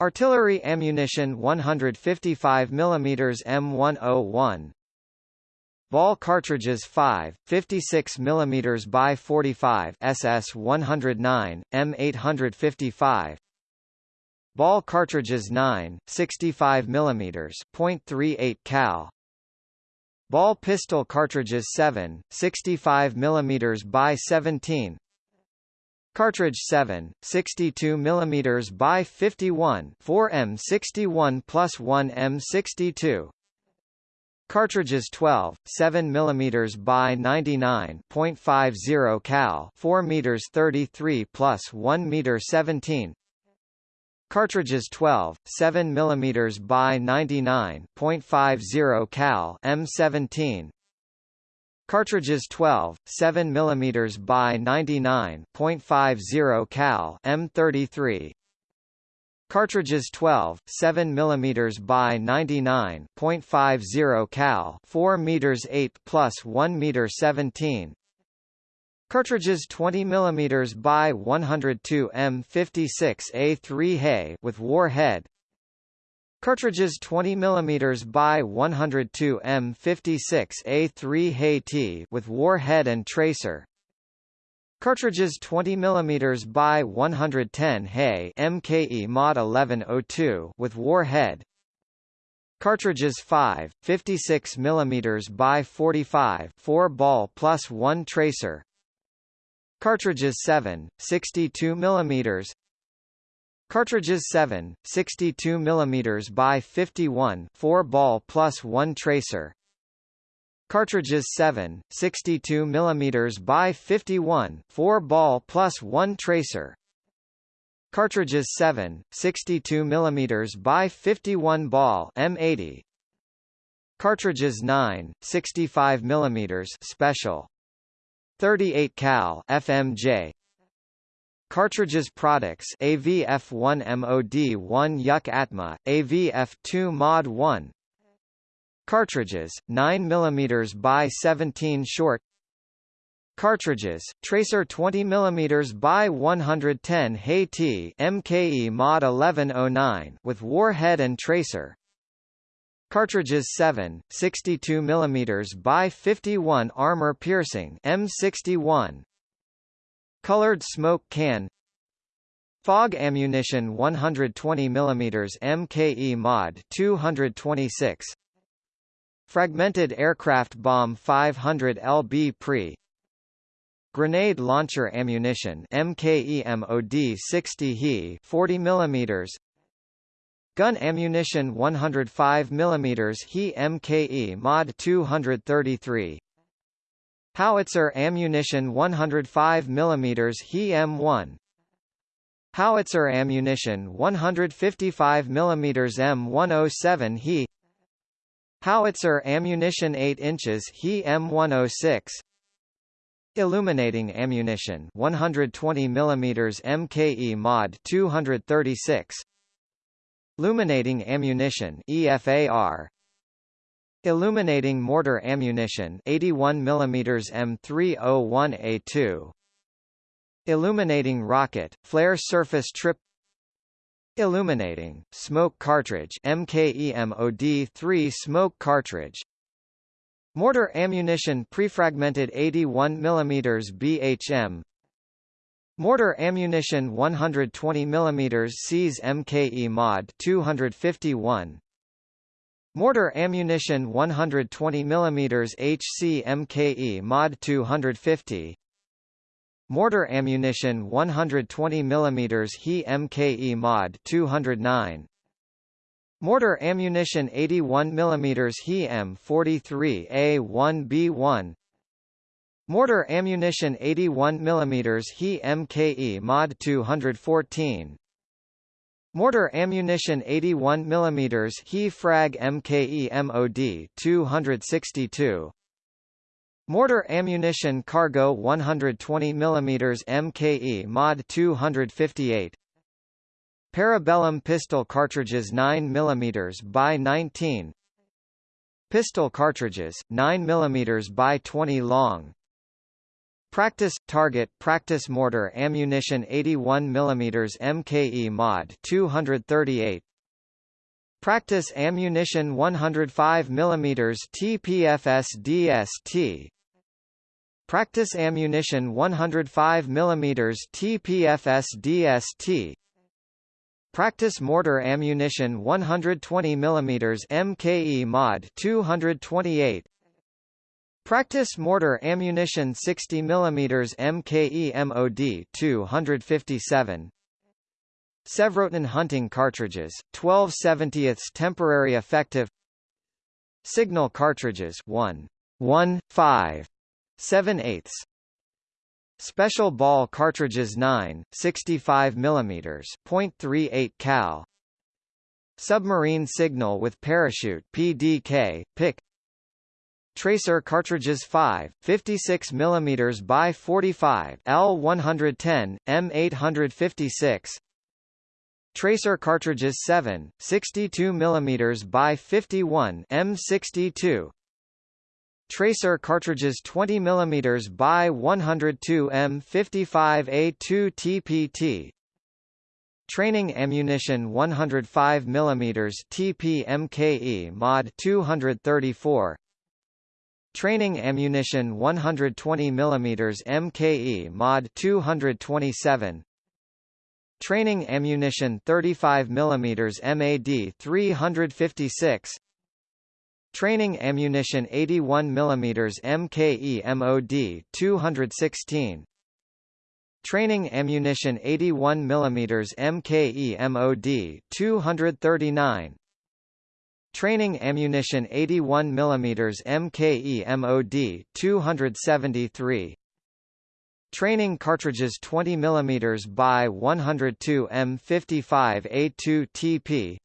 Artillery ammunition 155 mm M101 Ball cartridges 5, 56 mm by 45 SS 109, M855. Ball cartridges 9, 65 mm .38 cal. Ball pistol cartridges 7, 65 mm by 17. Cartridge 7, 62 mm by 51, 4 M61 plus 1 M62. Cartridges 12, 7 mm by 99.50 cal 4 meters 33 plus 1 meter 17 Cartridges 12, 7 mm by 99.50 cal M17 Cartridges 12, 7 mm by 99.50 cal M33 Cartridges 12, 7 mm by 99.50 cal 4 meters 8 plus 1 meter 17 Cartridges 20 mm by 102 M56A3 Hay with warhead Cartridges 20 mm by 102 M56A3 Hay T with warhead and tracer Cartridges 20 mm by 110 Hay MKE Mod 1102 with warhead. Cartridges 5, 56 mm by 45 4 ball plus 1 tracer. Cartridges 7, 62 mm. Cartridges 7, 62 mm by 51 4 ball plus 1 tracer. Cartridges 7, 62 mm by 51, 4 ball plus 1 tracer. Cartridges 7, 62 mm by 51 ball M80. Cartridges 9, 65 mm special. 38 cal FMJ. Cartridges products AVF1 MOD1 Yuck Atma, AVF2 Mod 1 Cartridges, 9 mm by 17 short Cartridges, Tracer 20 mm by 110 Haiti MKE Mod 1109 with warhead and tracer. Cartridges 7, 62 mm by 51 armor piercing M61. Colored smoke can. Fog ammunition 120 mm MKE Mod 226 Fragmented aircraft bomb 500 lb pre. Grenade launcher ammunition MKEMOD 60 He 40 mm Gun ammunition 105 mm He MKE Mod 233 Howitzer ammunition 105 mm He M1 Howitzer ammunition 155 mm M107 He Howitzer ammunition 8 inches He M106 Illuminating ammunition 120 mm MKE mod 236 Illuminating ammunition EFAR Illuminating mortar ammunition 81 mm M301A2 Illuminating rocket flare surface trip. Illuminating smoke cartridge MKEMOD 3 smoke cartridge. Mortar ammunition prefragmented 81 mm BHM Mortar ammunition 120 mm SEAS MKE mod 251 Mortar ammunition 120 mm HC MKE mod 250 Mortar ammunition 120 mm HE MKE mod 209 Mortar ammunition 81 mm He M43A1B1 Mortar ammunition 81 mm He MKE Mod 214 Mortar ammunition 81 mm He Frag MKE MOD 262 Mortar ammunition cargo 120 mm MKE Mod 258 Parabellum pistol cartridges 9 mm by 19 Pistol cartridges 9 mm by 20 long Practice target practice mortar ammunition 81 mm MKE mod 238 Practice ammunition 105 mm TPFS DST Practice ammunition 105 mm TPFS DST Practice mortar ammunition 120 mm MKE mod 228 Practice mortar ammunition 60 mm MKE MOD 257 Sevrotin hunting cartridges 12 70ths temporary effective Signal cartridges 1 1 5 7 eighths Special ball cartridges 9, 65 mm, .38 cal. Submarine signal with parachute PDK, PIC. Tracer cartridges 5, 56 mm by 45 L110, M856. Tracer cartridges 7, 62 mm by 51 M62. Tracer cartridges 20 mm by 102 M55A2 TPT Training ammunition 105 mm TPMKE mod 234 Training ammunition 120 mm MKE mod 227 Training ammunition 35 mm MAD 356 Training ammunition 81 mm MKE MOD 216 Training ammunition 81 mm MKE MOD 239 Training ammunition 81 mm MKE MOD 273 Training cartridges 20 mm by 102 M55A2 TP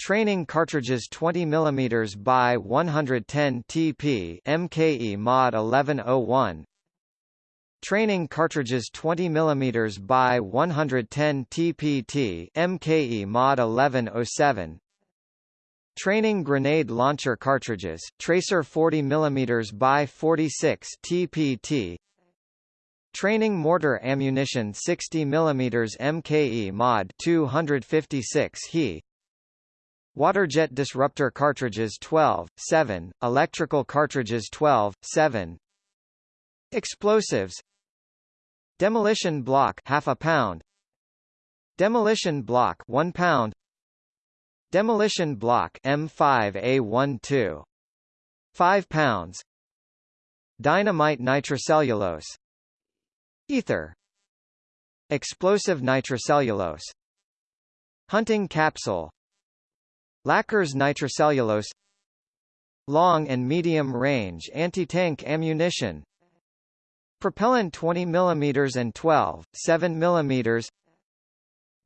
Training cartridges 20 mm by 110 TP MKE Mod 1101 Training cartridges 20 mm by 110 TPT MKE Mod 1107 Training grenade launcher cartridges Tracer 40 mm by 46 TPT Training mortar ammunition 60 mm MKE Mod 256 He Waterjet disruptor cartridges 12, 7, electrical cartridges 12, 7. Explosives. Demolition block half a pound. Demolition block 1 pound Demolition block M5A12 5 pounds. Dynamite nitrocellulose. Ether. Explosive nitrocellulose. Hunting capsule. Lacquers nitrocellulose. Long and medium-range anti-tank ammunition. Propellant 20 mm and 12, 7 mm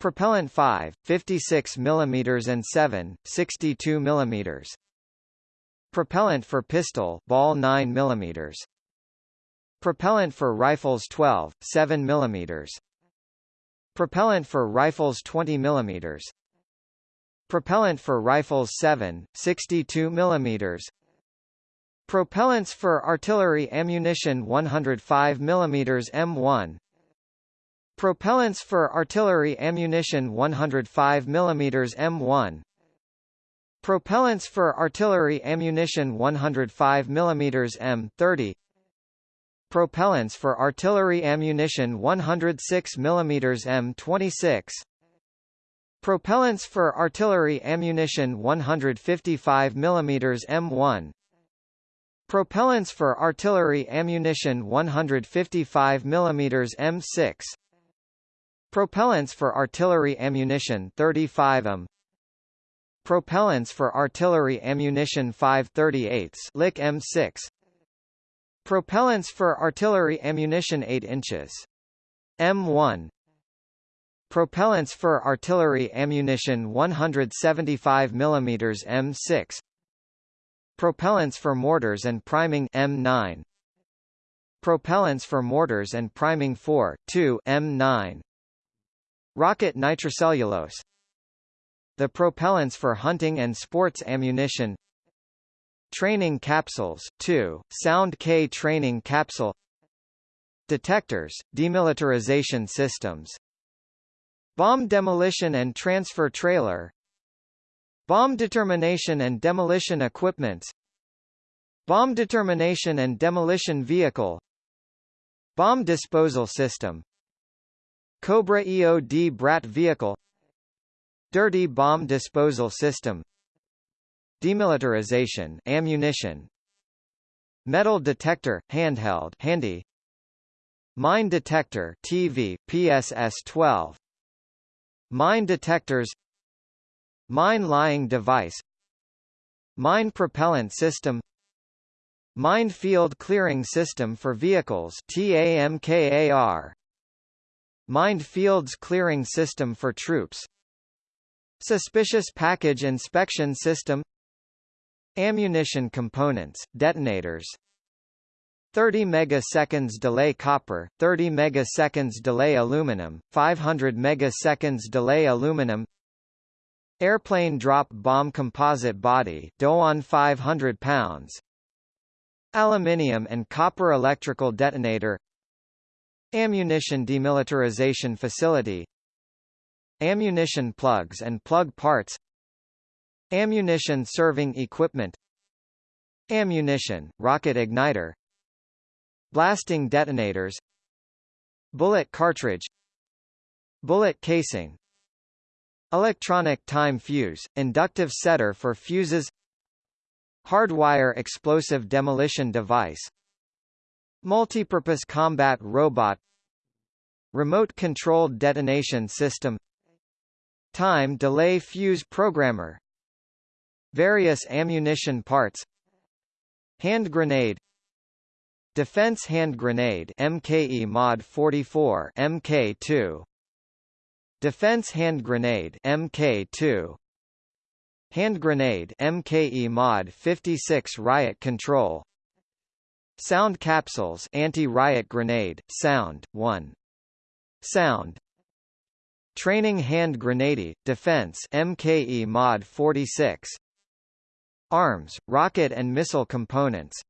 Propellant 5, 56 mm and 7, 62 mm Propellant for pistol ball 9 mm Propellant for rifles 12, 7 mm Propellant for rifles 20 mm Propellant for rifles 7, 62 mm Propellants for artillery ammunition 105 mm M1 Propellants for artillery ammunition 105 mm M1 Propellants for artillery ammunition 105 mm M30 Propellants for artillery ammunition 106 mm M26 Propellants for artillery ammunition 155 mm M1 Propellants for artillery ammunition 155 mm M6 Propellants for artillery ammunition 35 m Propellants for artillery ammunition 538 Lick M6 Propellants for artillery ammunition 8 inches. M1 Propellants for artillery ammunition 175 mm M6 Propellants for mortars and priming. M9 Propellants for mortars and priming 4 2 M9 Rocket nitrocellulose. The propellants for hunting and sports ammunition. Training capsules 2 Sound K training capsule. Detectors, demilitarization systems. Bomb demolition and transfer trailer. Bomb determination and demolition equipments Bomb determination and demolition vehicle. Bomb disposal system Cobra EOD Brat vehicle Dirty bomb disposal system Demilitarization ammunition Metal detector handheld handy Mine detector TV PSS-12 Mine detectors Mine lying device Mine propellant system Mine field clearing system for vehicles TAMKAR Mined fields clearing system for troops Suspicious package inspection system Ammunition components, detonators 30 megaseconds delay copper, 30 megaseconds delay aluminum, 500 megaseconds delay aluminum Airplane drop bomb composite body DOAN 500 pounds Aluminium and copper electrical detonator Ammunition demilitarization facility. Ammunition plugs and plug parts. Ammunition serving equipment. Ammunition, rocket igniter. Blasting detonators. Bullet cartridge. Bullet casing. Electronic time fuse, inductive setter for fuses. Hardwire explosive demolition device Multipurpose combat robot Remote-controlled detonation system Time delay fuse programmer Various ammunition parts Hand grenade Defense hand grenade MKE Mod 44 MK2 Defense hand grenade MK2 Hand grenade MKE Mod 56 riot control Sound capsules anti-riot grenade sound 1 Sound. Training hand grenade defense MKE Mod 46 Arms, rocket and missile components.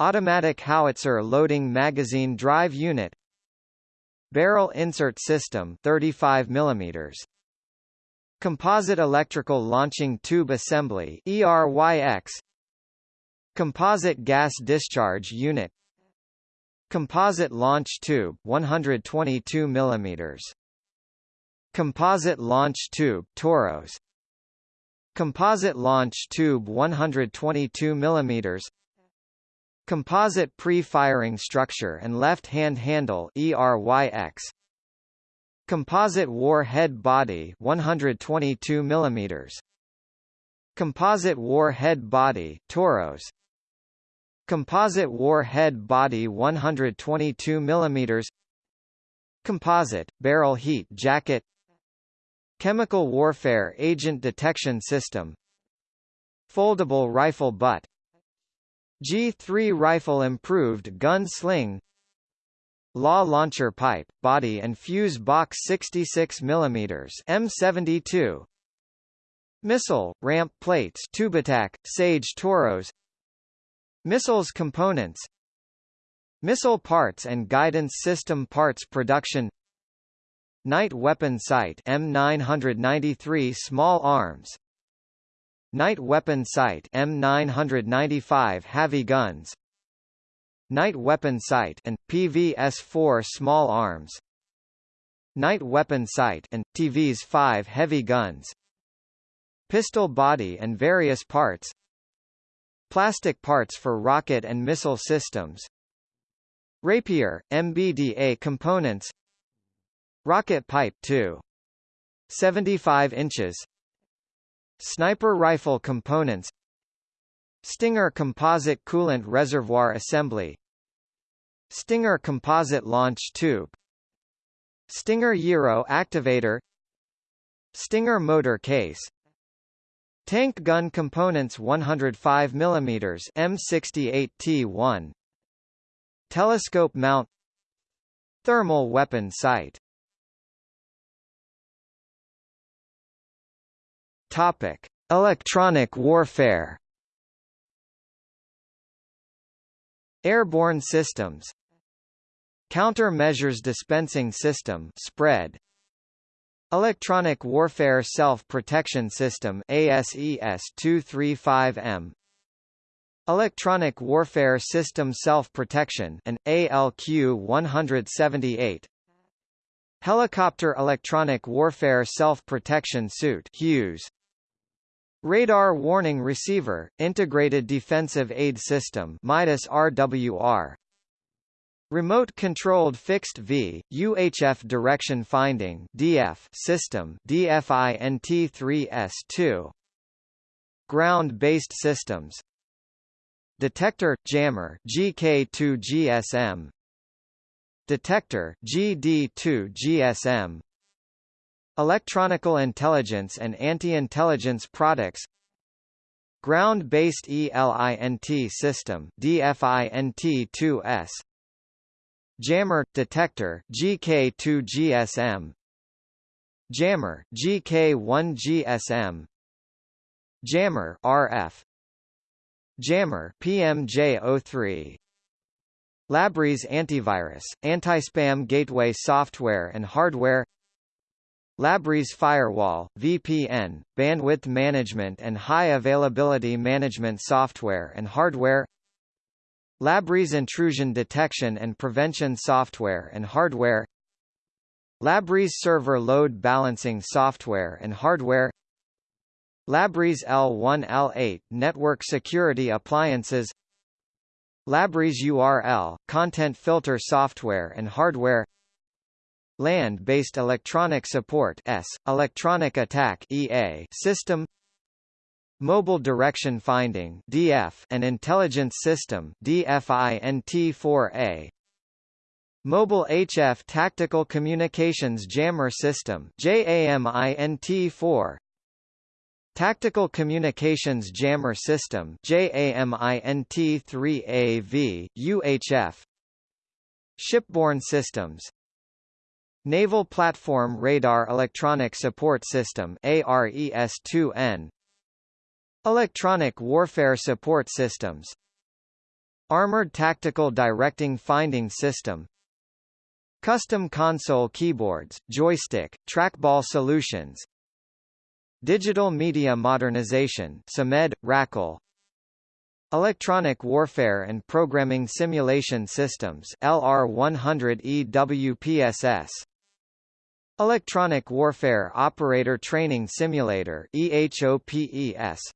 Automatic howitzer loading magazine drive unit. Barrel insert system 35 mm Composite electrical launching tube assembly ERYX Composite gas discharge unit Composite launch tube 122 mm Composite launch tube Toros Composite launch tube 122 mm Composite pre-firing structure and left-hand handle ERYX. Composite warhead body 122 mm. Composite warhead body Toros. Composite warhead body 122 mm. Composite barrel heat jacket. Chemical warfare agent detection system. Foldable rifle butt G3 rifle improved gun sling Law launcher pipe, body and fuse box 66 mm M72 Missile, ramp plates Tubitak, Sage Toros Missiles components Missile parts and guidance system parts production Night weapon sight M993 small arms Night Weapon Sight M995 heavy guns Night Weapon Sight and PVS-4 small arms Night Weapon Sight and TVS-5 heavy guns Pistol body and various parts Plastic parts for rocket and missile systems. Rapier, MBDA components. Rocket pipe 2. 75 inches. Sniper rifle components. Stinger composite coolant reservoir assembly. Stinger composite launch tube. Stinger gyro activator. Stinger motor case Tank gun components 105 mm M68T1 Telescope mount Thermal weapon sight Topic: Electronic warfare. Airborne systems. Countermeasures dispensing system spread. Electronic Warfare Self-Protection System ASES-235M Electronic Warfare System Self-Protection and ALQ-178 Helicopter Electronic Warfare Self-Protection Suit Hughes. Radar Warning Receiver, Integrated Defensive Aid System MIDAS RWR Remote-controlled fixed V, UHF direction finding DF system DFINT3S2 Ground-based systems. Detector jammer GK2 GSM Detector GD2 GSM Electronical intelligence and anti-intelligence products. Ground-based ELINT system DFINT2S Jammer detector GK2 GSM Jammer GK1 GSM Jammer RF Jammer PMJ03 Labris antivirus, anti-spam gateway software and hardware. Labris Firewall, VPN, bandwidth management and high availability management software and hardware Labris intrusion detection and prevention software and hardware Labris server load balancing software and hardware Labris L1 L8 network security appliances Labris URL content filter software and hardware Land-based Electronic Support S, Electronic Attack EA system Mobile Direction Finding DF and Intelligence System DFINT4A Mobile HF Tactical Communications Jammer System JAMINT4 Tactical Communications Jammer System JAMINT3AV UHF Shipborne Systems. Naval Platform Radar Electronic Support System ARES-2N Electronic Warfare Support Systems Armored Tactical Directing Finding System Custom Console Keyboards, Joystick, Trackball Solutions Digital Media Modernization SAMED, RACL Electronic Warfare and Programming Simulation Systems LR100 EWPSS Electronic Warfare Operator Training Simulator EHOPES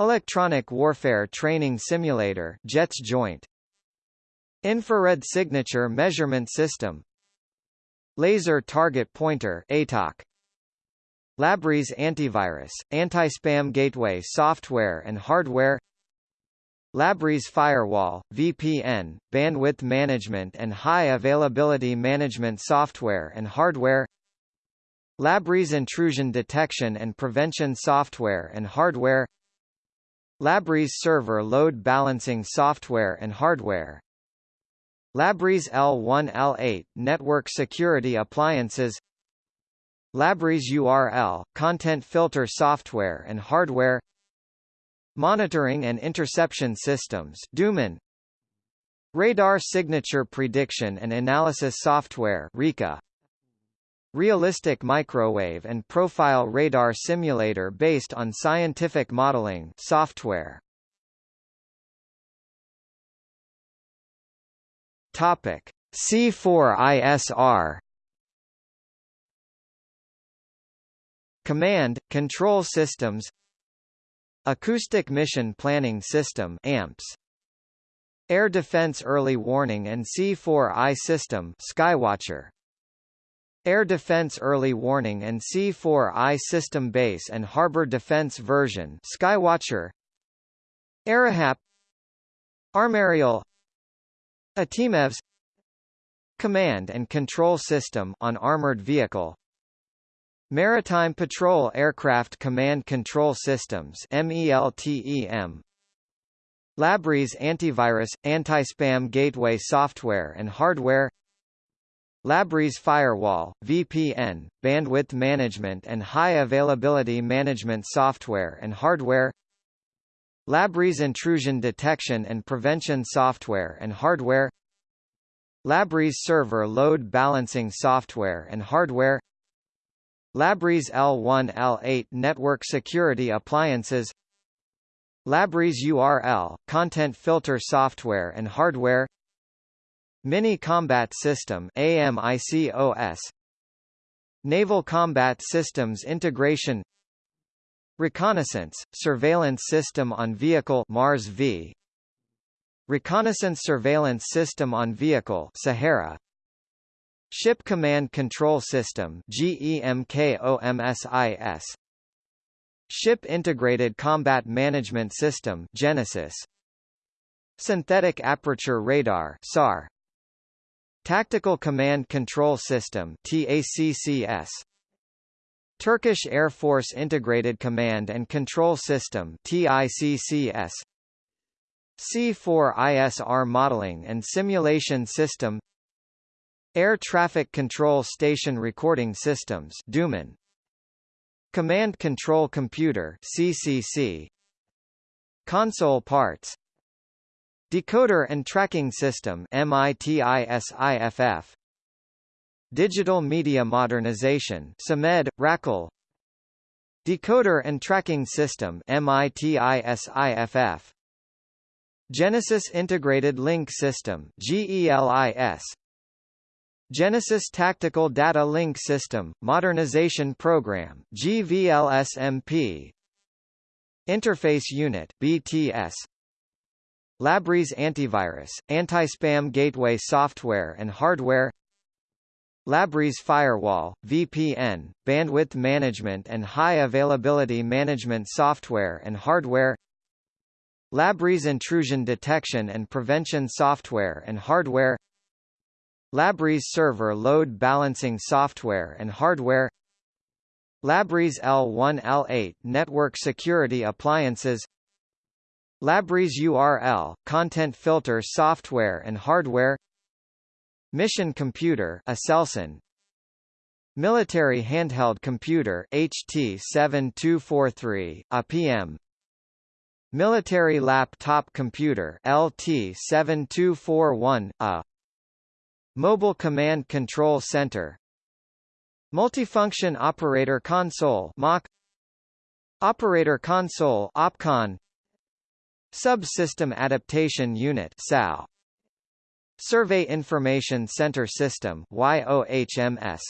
Electronic Warfare Training Simulator JETS Joint. Infrared Signature Measurement System. Laser Target Pointer ATOC Labris Antivirus, Anti-Spam Gateway Software and Hardware. Labris Firewall, VPN, Bandwidth Management and High Availability Management Software and Hardware. Labris Intrusion Detection and Prevention Software and Hardware Labris Server Load Balancing Software and Hardware. Labris L1 L8 Network Security Appliances. Labris URL Content Filter Software and Hardware. Monitoring and Interception Systems DUMAN Radar Signature Prediction and Analysis Software RICA Realistic Microwave and Profile Radar Simulator based on scientific modeling software. Topic. C4ISR Command, Control Systems Acoustic Mission Planning System AMPS Air Defense Early Warning and C4I System Skywatcher Air Defense Early Warning and C4I System Base and Harbor Defense Version Skywatcher. Arahap. Armarial. ATIMEVS. Command and Control System on Armored Vehicle. Maritime Patrol Aircraft Command Control Systems MELTEM Labris Antivirus – Anti-Spam Gateway Software and Hardware Labris Firewall, VPN, Bandwidth Management and High Availability Management Software and Hardware. Labris Intrusion Detection and Prevention Software and Hardware. Labris Server Load Balancing Software and Hardware. Labris L1 L8 Network Security Appliances. Labris URL Content Filter Software and Hardware Mini Combat System AMICOS Naval Combat Systems Integration. Reconnaissance, Surveillance System on Vehicle Mars V. Reconnaissance Surveillance System on Vehicle Sahara. Ship Command Control System GEMKOMSIS Ship Integrated Combat Management System Genesis. Synthetic Aperture Radar SAR Tactical Command Control System TACCS Turkish Air Force Integrated Command and Control System TICCS C4ISR Modeling and Simulation System. Air Traffic Control Station Recording Systems DUMAN. Command Control Computer CCC Console Parts Decoder and Tracking System MITISIFF Digital Media Modernization SMED, RACL Decoder and Tracking System MITISIFF Genesis Integrated Link System GELIS Genesis Tactical Data Link System, Modernization Program GVLSMP Interface Unit BTS Labris Antivirus, Anti-Spam Gateway Software and Hardware Labris Firewall, VPN, Bandwidth Management and High Availability Management Software and Hardware Labris Intrusion Detection and Prevention Software and Hardware Labris Server Load Balancing Software and Hardware Labris L1 L8 Network Security Appliances Labris URL Content Filter Software and Hardware. Mission Computer Aselsan. Military Handheld Computer HT7243 APM Military Laptop Computer LT7241 A. Mobile Command Control Center. Multifunction Operator Console MOC Operator Console OPCON Subsystem Adaptation Unit SAU Survey Information Center System YOHMS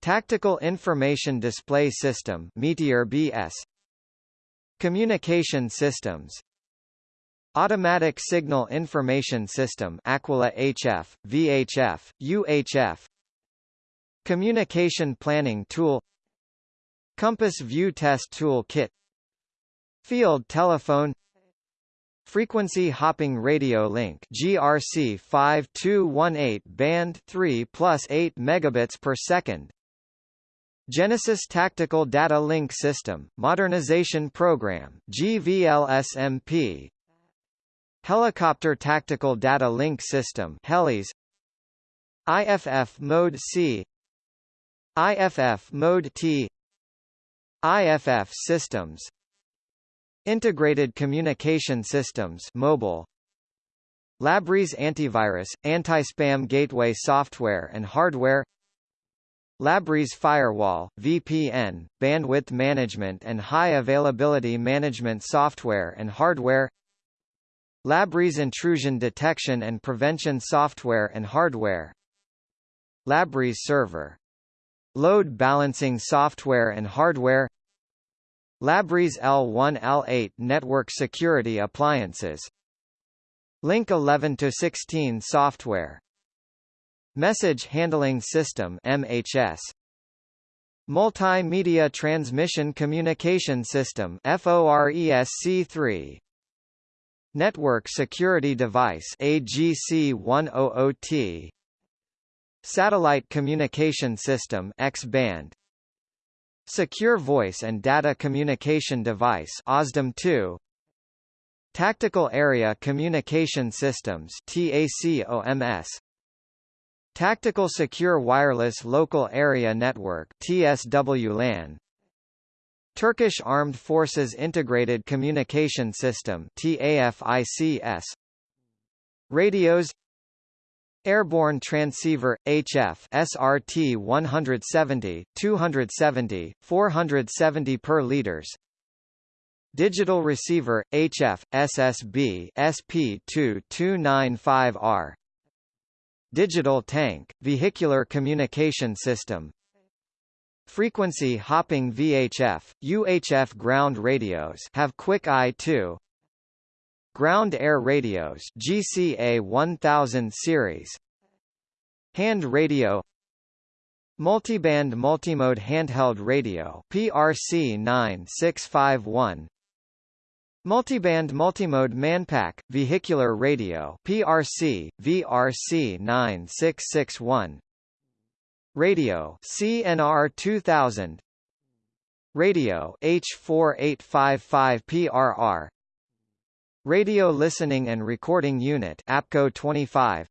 Tactical Information Display System Meteor BS Communication systems. Automatic Signal Information System Aquila HF, VHF, UHF Communication Planning Tool. Compass View Test Tool Kit Field Telephone Frequency Hopping Radio Link GRC 5218 band 3 plus 8 megabits per second. Genesis Tactical Data Link System Modernization Program GVLSMP Helicopter Tactical Data Link System HELIS. IFF Mode C. IFF Mode T. IFF Systems Integrated Communication Systems mobile. Labris Antivirus, Anti-Spam Gateway Software and Hardware. Labris Firewall, VPN, Bandwidth Management and High Availability Management Software and Hardware. Labris Intrusion Detection and Prevention Software and Hardware. Labris Server. Load Balancing Software and Hardware Labris L1 L8 Network Security Appliances. Link 11 to 16 Software. Message Handling System MHS Multimedia Transmission Communication System FORESC3 Network Security Device AGC100T Satellite Communication System X-band Secure Voice and Data Communication Device OSDM2 Tactical Area Communication Systems TACOMS Tactical Secure Wireless Local Area Network TSWLAN Turkish Armed Forces Integrated Communication System TAFICS Radios Airborne Transceiver HF SRT 170 270 470 per liters. Digital Receiver HF SSB SP2295R Digital Tank Vehicular Communication System. Frequency hopping VHF, UHF ground radios have quick I2 Ground Air Radios GCA 1000 series. Hand radio. Multiband Multimode Handheld Radio PRC 9651 Multiband Multimode Manpack Vehicular Radio PRC VRC 9661 Radio CNR 2000 Radio H4855 PRR Radio Listening and Recording Unit APCO 25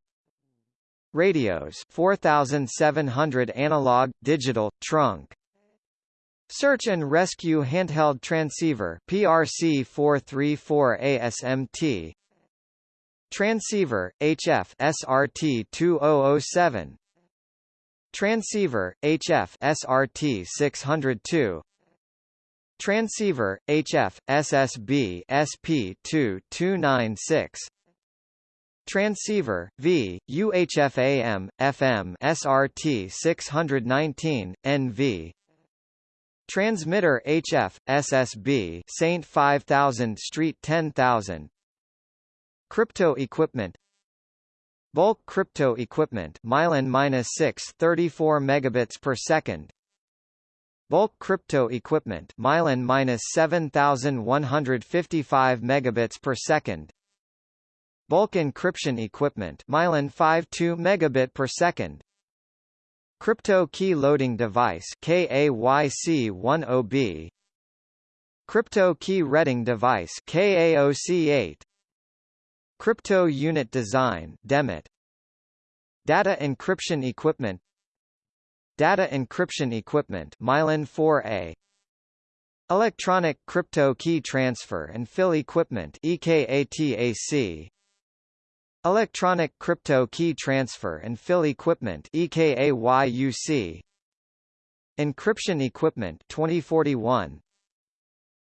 Radios 4700 analog digital trunk. Search and Rescue Handheld Transceiver PRC 434 ASMT Transceiver HF SRT 2007 Transceiver, HF SRT 602 Transceiver, HF, SSB SP 2296 Transceiver, V, UHF AM, FM SRT 619, NV Transmitter HF, SSB Saint 5000 Street 10000 Crypto equipment. Bulk crypto equipment Mylan-6 34 megabits per second Bulk crypto equipment Mylan-7155 megabits per second. Bulk encryption equipment Mylan 52 megabit per second. Crypto key loading device KAYC10B Crypto key reading device KAOC8 Crypto Unit Design DEMIT Data Encryption Equipment Data Encryption Equipment Mylan 4A Electronic Crypto Key Transfer and Fill Equipment EKATAC Electronic Crypto Key Transfer and Fill Equipment EKAYUC Encryption Equipment 2041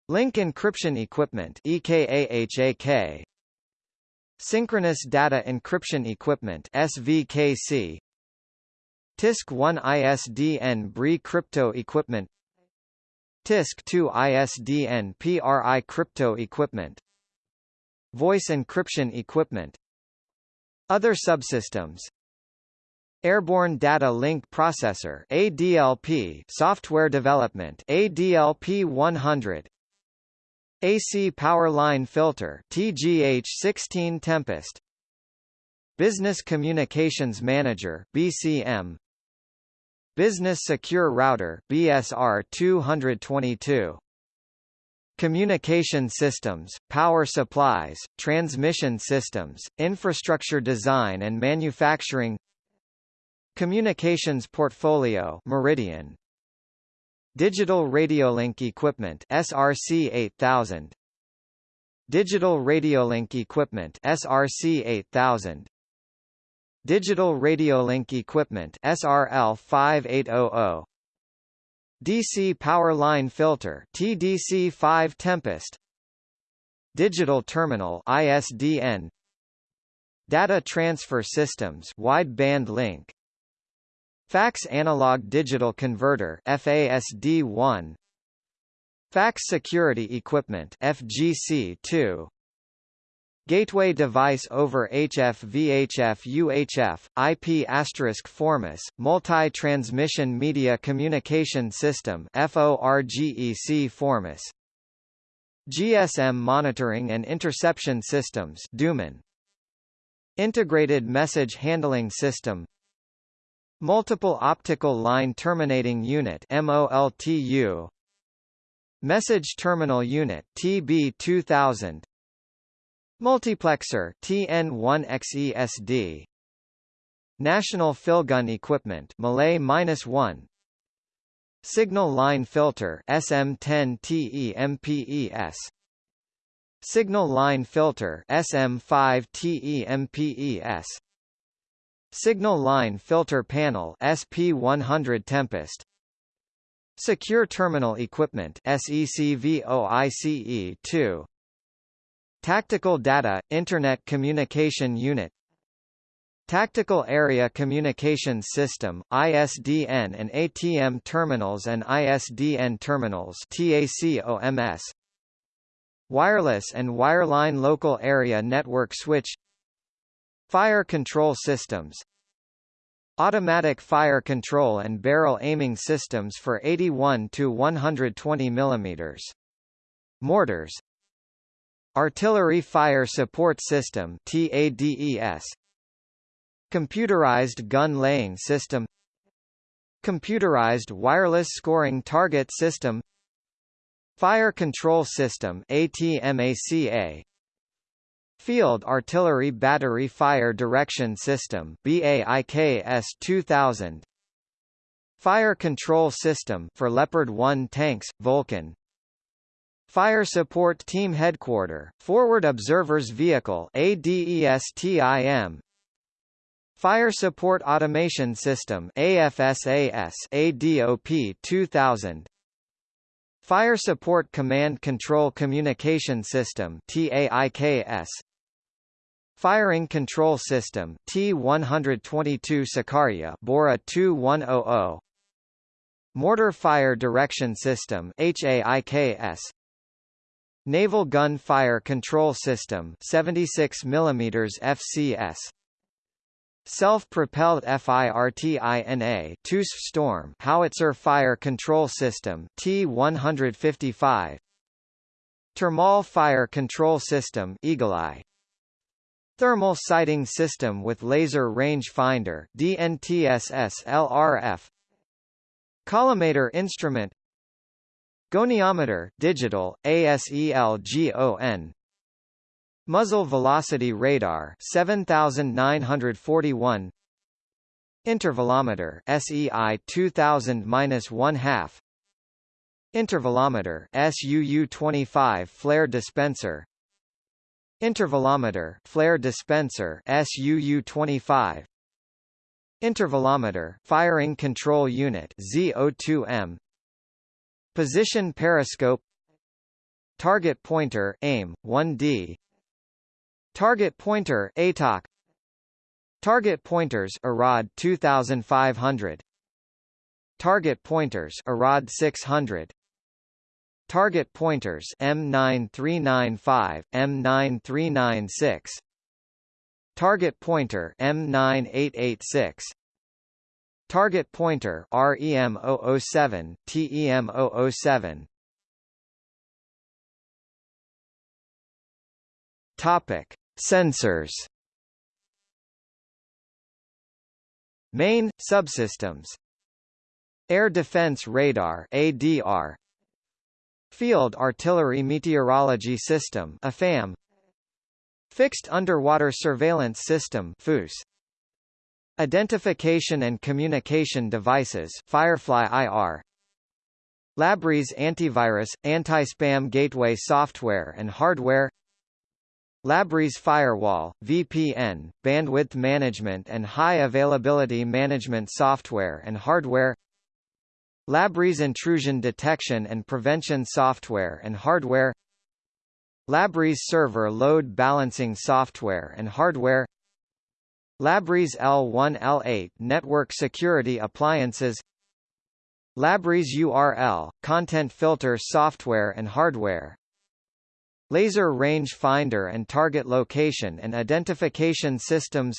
Link Encryption Equipment EKAHAK Synchronous Data Encryption Equipment SVKC TISC-1 ISDN BRI Crypto Equipment. TISC-2 ISDN PRI crypto equipment. Voice encryption equipment. Other subsystems. Airborne Data Link Processor ADLP Software Development ADLP 100 AC Power Line Filter TGH16 Tempest. Business Communications Manager BCM Business Secure Router BSR 222 Communication systems, power supplies, transmission systems, infrastructure design and manufacturing. Communications portfolio Meridian. Digital Radiolink Equipment SRC 8000 Digital Radiolink Equipment SRC 8000 Digital Radiolink Equipment SRL 5800 DC Power Line Filter TDC5 Tempest. Digital Terminal ISDN Data Transfer Systems Wideband Link. Fax Analog Digital Converter FASD1 Fax Security Equipment FGC2 Gateway Device over HF VHF UHF, IP asterisk Formis, Multi-Transmission Media Communication System FORGEC Formis. GSM Monitoring and Interception Systems DUMAN. Integrated Message Handling System. Multiple Optical Line Terminating Unit MOLTU Message Terminal Unit TB2000 Multiplexer TN1XESD National Filgun Equipment Malay -1 Signal Line Filter SM10TEMPES Signal Line Filter SM5TEMPES Signal Line Filter Panel SP100 Tempest. Secure Terminal Equipment SECVOICE2 Tactical Data Internet Communication Unit. Tactical Area Communications System ISDN and ATM terminals and ISDN terminals TACOMS Wireless and wireline local area network switch. Fire control systems. Automatic fire control and barrel aiming systems for 81 to 120 mm. Mortars Artillery Fire Support System TADES Computerized Gun Laying System. Computerized Wireless Scoring Target System. Fire Control System ATMACA Field Artillery Battery Fire Direction System BAIKS 2000 Fire Control System for Leopard 1 tanks Volkan Fire Support Team Headquarter Forward Observers Vehicle ADESTIM Fire Support Automation System AFSAS ADOP 2000 Fire Support Command Control Communication System TAIKS Firing Control System T122 Sicaria Bora 2100 Mortar Fire Direction System HAIKS Naval Gun Fire Control System 76 mm FCS Self-propelled FIRTINA TUS Storm Howitzer Fire Control System T155 Thermal Fire Control System Eagle Eye. Thermal Sighting System with Laser Range Finder DNTSS LRF Collimator Instrument Goniometer digital ASELGON Muzzle Velocity Radar 7941 Intervalometer SEI 2000-1 half. Intervalometer SUU 25 Flare Dispenser. Intervalometer flare dispenser SUU-25 Intervalometer firing control unit ZO2M Position periscope. Target pointer aim 1D Target pointer ATOC Target pointers ARAD 2500 Target pointers ARAD 600 Target pointers M9395, M9396 Target pointer M9886 Target pointer REM007, TEM007 Topic Sensors. Main subsystems. Air Defense Radar ADR Field Artillery Meteorology System AFAM Fixed Underwater Surveillance System FUS Identification and Communication Devices Firefly IR Labris Antivirus Anti-Spam Gateway Software and Hardware. Labris Firewall, VPN, Bandwidth Management and High Availability Management Software and Hardware. Labris intrusion detection and prevention software and hardware. Labris server load balancing software and hardware Labris L1 L8 network security appliances. Labris URL content filter software and hardware. Laser range finder and target location and identification systems.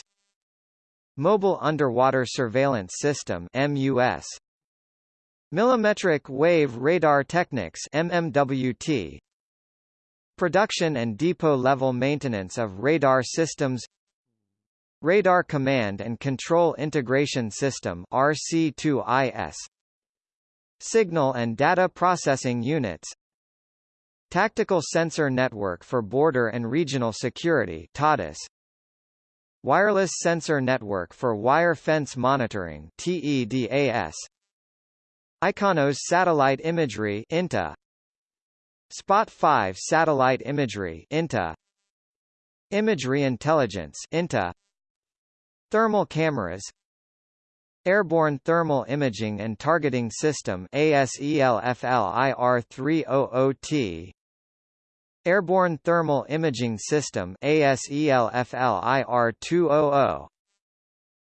Mobile Underwater Surveillance System MUS Millimetric Wave Radar Techniques MMWT Production and depot-level maintenance of radar systems Radar Command and Control Integration System RC2IS Signal and Data Processing Units. Tactical Sensor Network for Border and Regional Security TADIS Wireless Sensor Network for Wire Fence Monitoring TEDAS IKONOS Satellite Imagery INTA Spot 5 Satellite Imagery INTA Imagery Intelligence INTA Thermal Cameras. Airborne Thermal Imaging and Targeting System ASELFLIR300T Airborne Thermal Imaging System ASELFLIR200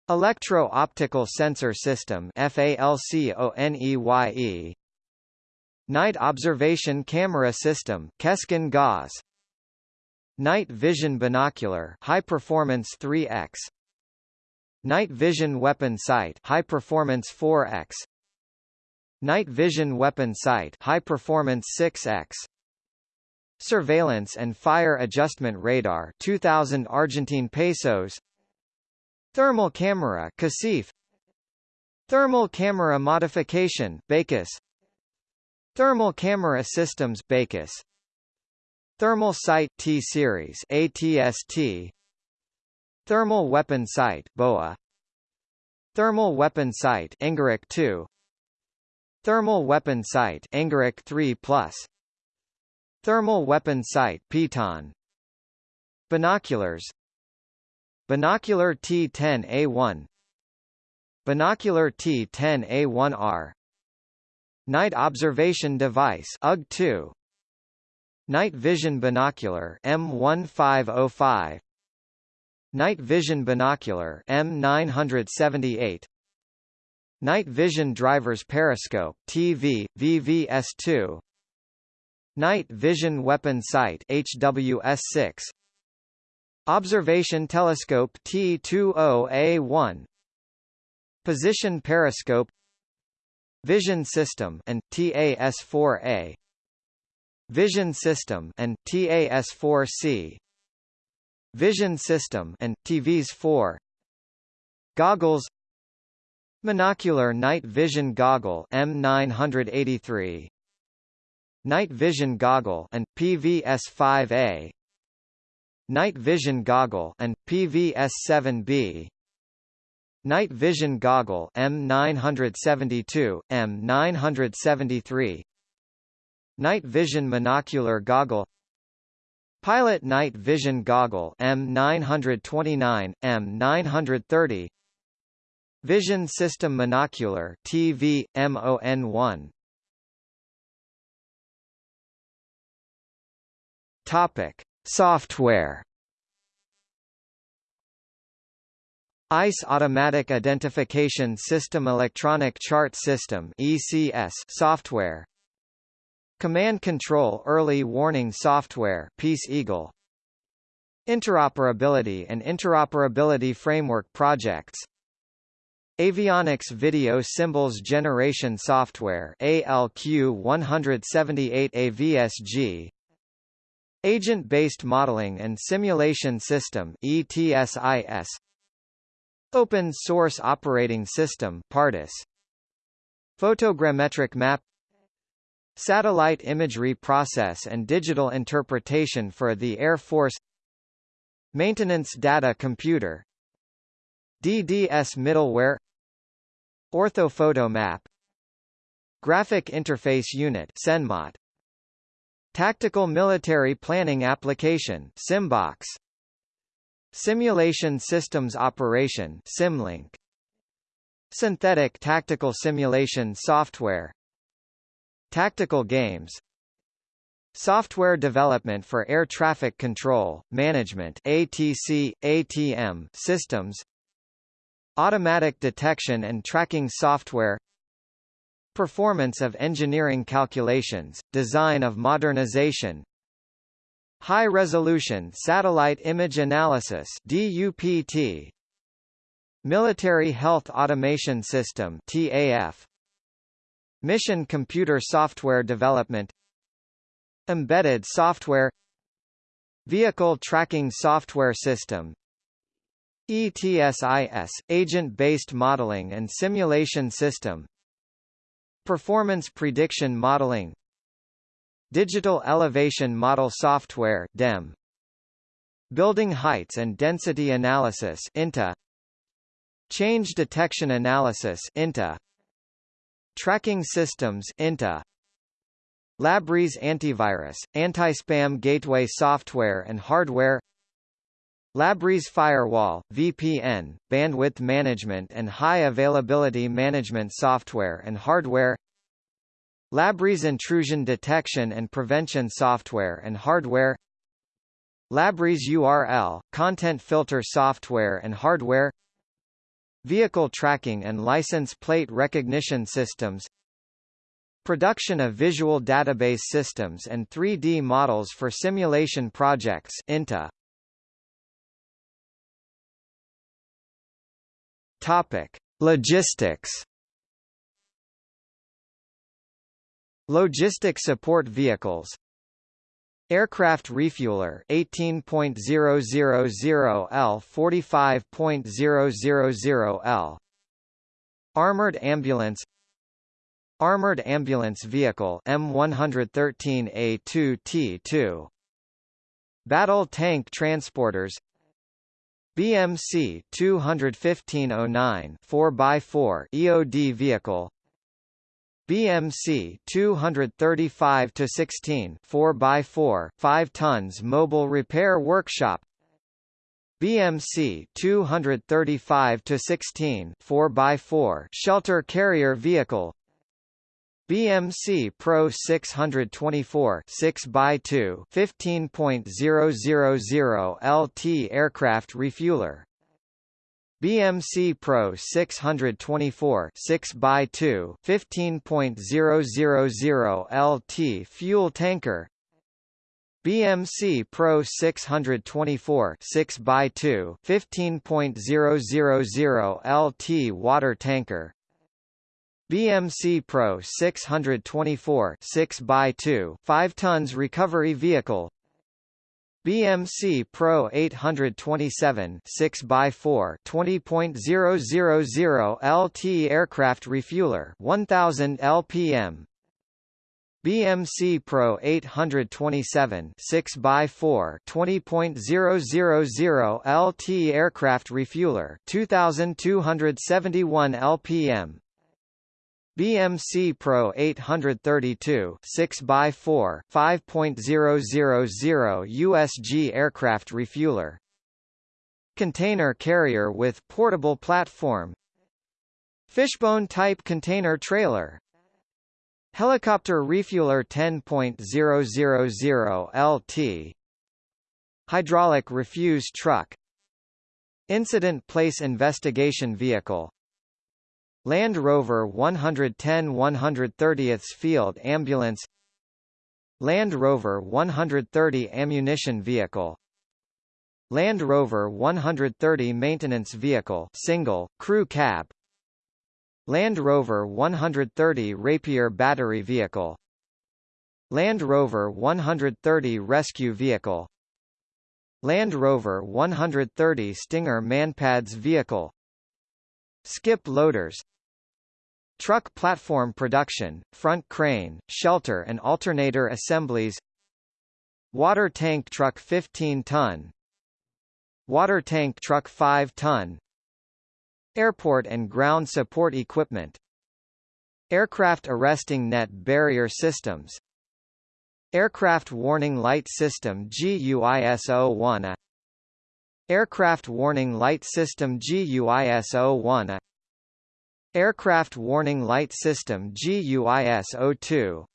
Electro-Optical Sensor System FALCONEYE Night Observation Camera System Keskin Gauss. Night Vision Binocular High Performance 3X Night Vision Weapon Sight High Performance 4X Night Vision Weapon Sight High Performance 6X Surveillance and Fire Adjustment Radar 2000 Argentine pesos. Thermal camera CACIF Thermal camera modification BACUS Thermal camera systems BACUS Thermal sight T-series ATST Thermal weapon sight BOA. Thermal weapon sight Engerek 2 Thermal weapon sight Engerek 3 Plus. Thermal weapon sight Piton Binoculars. Binocular T10A1 Binocular T10A1R Night Observation Device UG2 Night Vision Binocular M1505 Night Vision Binocular M978 Night Vision Driver's Periscope TV VVS2 Night Vision Weapon Sight HWS6 Observation Telescope T20A1 Position Periscope. Vision System and TAS4A Vision System and TAS4C Vision System and TVS4 Goggles Monocular Night Vision Goggle M983 Night Vision Goggle and PVS5A Night Vision Goggle and PVS-7B Night Vision Goggle M972, M973 Night Vision Monocular Goggle Pilot Night Vision Goggle M929, M930 Vision System Monocular TV, MON1 Topic. Software. ICE Automatic Identification System Electronic Chart System ECS software Command Control Early Warning Software Peace Eagle. Interoperability and Interoperability Framework Projects. Avionics Video Symbols Generation Software ALQ178 AVSG Agent-Based Modeling and Simulation System ETSIS Open Source Operating System PARTIS Photogrammetric Map Satellite Imagery Process and Digital Interpretation for the Air Force Maintenance Data Computer DDS Middleware Orthophoto Map Graphic Interface Unit CENMOT Tactical Military Planning Application SIMBOX Simulation Systems Operation SIMLINK Synthetic Tactical Simulation Software Tactical Games Software Development for Air Traffic Control, Management ATC, ATM systems Automatic Detection and Tracking Software Performance of Engineering Calculations, Design of Modernization High-Resolution Satellite Image Analysis DUPT Military Health Automation System TAF Mission Computer Software Development. Embedded Software. Vehicle Tracking Software System. ETSIS – Agent-Based Modeling and Simulation System. Performance Prediction Modeling. Digital Elevation Model Software DEM Building Heights and Density Analysis INTA Change Detection Analysis INTA Tracking Systems INTA. Labris Antivirus, Anti-Spam Gateway Software and Hardware. Labris Firewall, VPN, Bandwidth Management and High Availability Management Software and Hardware. Labris Intrusion Detection and Prevention Software and Hardware. Labris URL, Content Filter Software and Hardware Vehicle Tracking and License Plate Recognition Systems Production of Visual Database Systems and 3D Models for Simulation Projects INTA. Topic: Logistics Logistic support vehicles Aircraft refueler 18.000 L 45.000 L. Armored ambulance. Armored ambulance vehicle M113A2T2 Battle tank transporters. BMC 21509 4x4 EOD vehicle BMC 235 to 16 4x4 5 tons mobile repair workshop. BMC 235 to 16 4x4 shelter carrier vehicle. BMC Pro 624 6x2 15.000 LT aircraft refueler BMC Pro 624 6x2 15.000 LT fuel tanker. BMC Pro 624 6x2 15.000 LT water tanker. BMC Pro 624 6x2 5 tons recovery vehicle BMC Pro 827 6x4 20.000 LT aircraft refueler 1000 LPM BMC Pro 827 6x4 20.000 LT aircraft refueler 2271 LPM BMC Pro 832 6x4 5.000 USG aircraft refueler. Container carrier with portable platform. Fishbone type container trailer. Helicopter refueler 10.000 LT Hydraulic refuse truck. Incident place investigation vehicle Land Rover 110 130th Field Ambulance Land Rover 130 ammunition vehicle Land Rover 130 maintenance vehicle single, crew cab Land Rover 130 Rapier battery vehicle Land Rover 130 rescue vehicle Land Rover 130 Stinger Manpads vehicle Skip loaders Truck platform production, front crane, shelter and alternator assemblies. Water tank truck 15-ton Water tank truck 5-ton Airport and ground support equipment. Aircraft arresting net barrier systems. Aircraft Warning Light System GUISO-1 Aircraft Warning Light System GUISO-1 Aircraft Warning Light System GUISO-2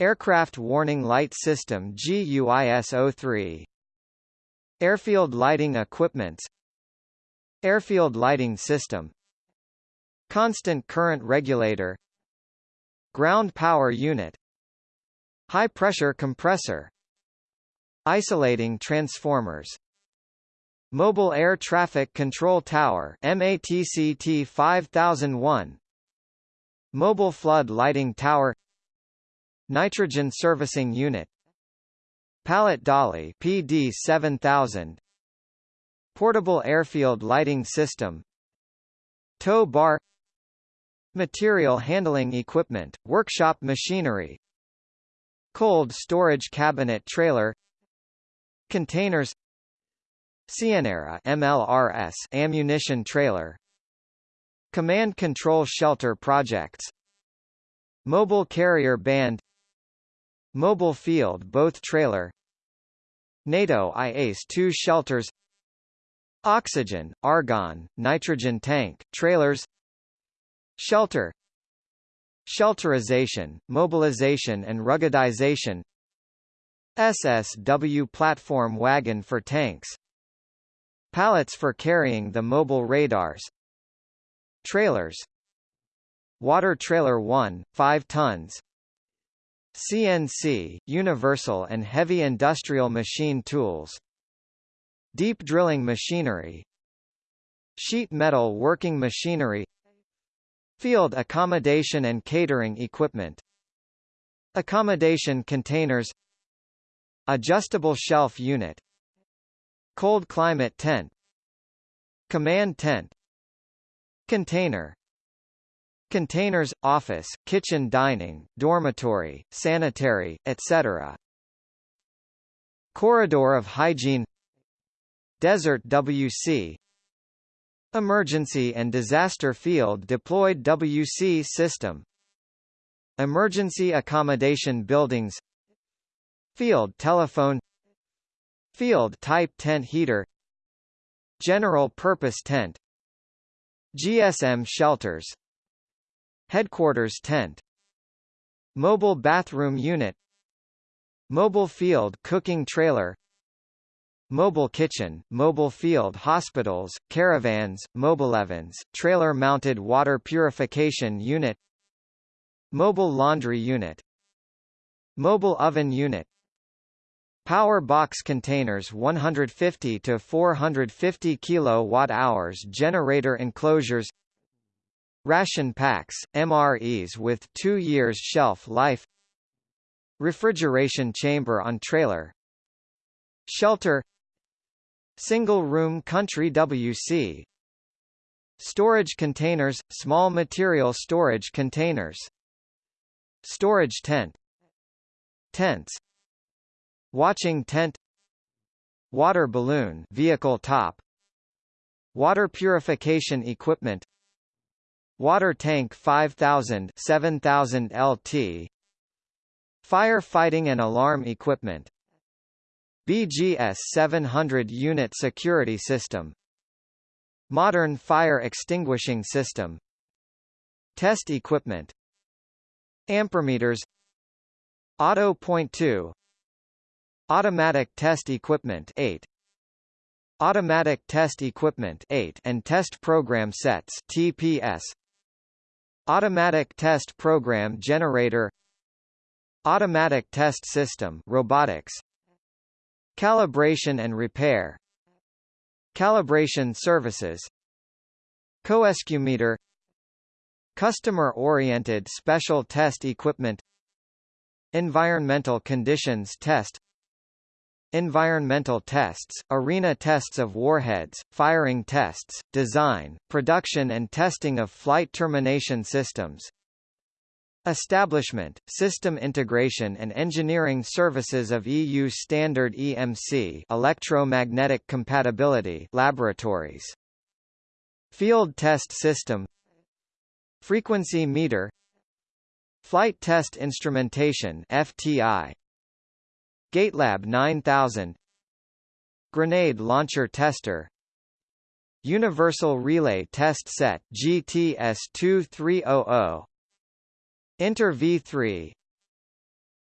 Aircraft Warning Light System GUISO-3 Airfield Lighting Equipments Airfield Lighting System. Constant Current Regulator. Ground Power Unit. High-pressure compressor. Isolating transformers Mobile Air Traffic Control Tower MATCT 5001 Mobile Flood Lighting Tower Nitrogen Servicing Unit Pallet Dolly PD 7000 Portable Airfield Lighting System Tow Bar Material Handling Equipment, Workshop Machinery Cold storage cabinet trailer Containers Cianera MLRS ammunition trailer Command Control Shelter Projects Mobile Carrier Band Mobile Field Both Trailer NATO IACE-2 shelters Oxygen, argon, nitrogen tank, trailers Shelter Shelterization, mobilization and ruggedization SSW platform wagon for tanks Pallets for carrying the mobile radars. Trailers. Water Trailer 1, 5 tons. CNC, universal and heavy industrial machine tools. Deep drilling machinery. Sheet metal working machinery. Field accommodation and catering equipment. Accommodation containers. Adjustable shelf unit Cold climate tent. Command tent. Container. Containers, office, kitchen dining, dormitory, sanitary, etc. Corridor of hygiene. Desert WC Emergency and Disaster Field Deployed WC System. Emergency Accommodation Buildings. Field Telephone Field Type Tent Heater General Purpose Tent GSM Shelters Headquarters Tent Mobile Bathroom Unit Mobile Field Cooking Trailer Mobile kitchen, mobile field hospitals, caravans, mobilevans, trailer-mounted water purification unit Mobile laundry unit Mobile oven unit Power box containers 150 to 450 kilowatt-hours generator enclosures. Ration packs, MREs with 2 years shelf life. Refrigeration chamber on trailer. Shelter. Single-room country WC Storage containers – small material storage containers. Storage tent. Tents Watching tent. Water balloon vehicle top. Water purification equipment. Water tank 5000 7000 LT Firefighting and alarm equipment. BGS 700 unit security system. Modern fire extinguishing system. Test equipment. Ampermeters. Auto point 2 Automatic test equipment 8 Automatic test equipment 8 and test program sets TPS Automatic test program generator. Automatic test system robotics. Calibration and repair. Calibration services. Coescumeter. Customer-oriented special test equipment. Environmental conditions test Environmental tests, arena tests of warheads, firing tests, design, production and testing of flight termination systems. Establishment, system integration and engineering services of EU standard EMC electromagnetic compatibility laboratories. Field test system. Frequency meter. Flight test instrumentation FTI Gatelab 9000 Grenade launcher tester. Universal Relay Test Set GTS 2300 Inter V3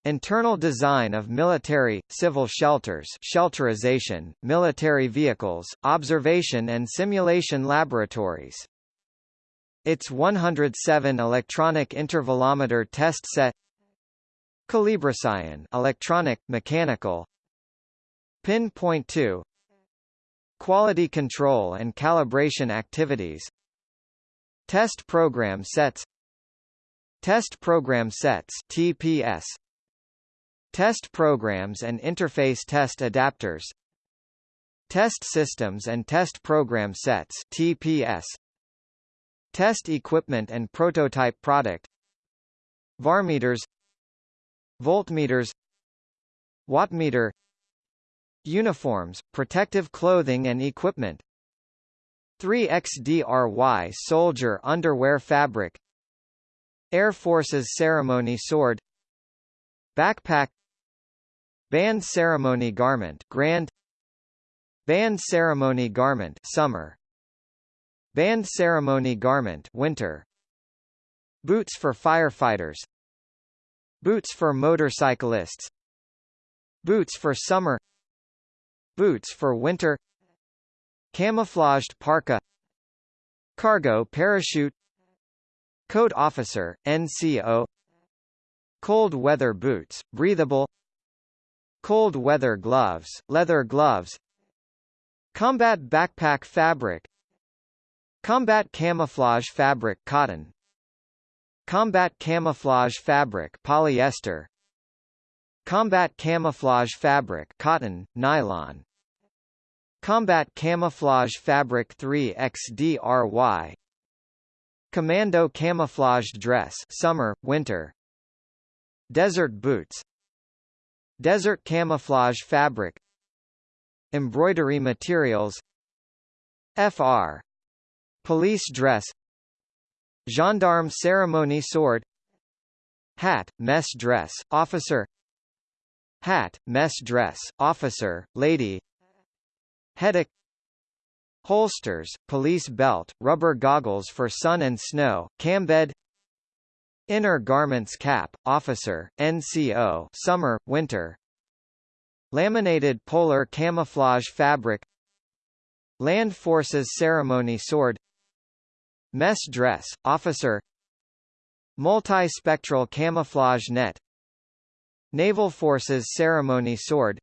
Internal design of military, civil shelters shelterization, military vehicles, observation and simulation laboratories. Its 107 electronic intervalometer test set Calibration electronic, mechanical. Pinpoint 2 Quality control and calibration activities. Test program sets. Test program sets TPS Test programs and interface test adapters. Test systems and test program sets TPS Test equipment and prototype product. Varmeters Voltmeters Wattmeter Uniforms, protective clothing and equipment. 3XDRY soldier underwear fabric. Air Force's ceremony sword. Backpack. Band ceremony garment grand. Band ceremony garment summer. Band ceremony garment winter. Boots for firefighters Boots for motorcyclists. Boots for summer. Boots for winter. Camouflaged parka. Cargo parachute. Code Officer, NCO Cold weather boots, breathable. Cold weather gloves, leather gloves. Combat backpack fabric. Combat camouflage fabric cotton Combat camouflage fabric polyester. Combat camouflage fabric cotton, nylon. Combat camouflage fabric 3XDRY Commando camouflaged dress summer, winter. Desert boots. Desert camouflage fabric. Embroidery materials. FR Police dress Gendarme ceremony sword Hat, mess dress, officer Hat, mess dress, officer, lady Headache Holsters, police belt, rubber goggles for sun and snow, cambed Inner garments cap, officer, NCO summer, winter Laminated polar camouflage fabric Land Forces ceremony sword Mess dress, officer. Multispectral camouflage net. Naval Forces ceremony sword.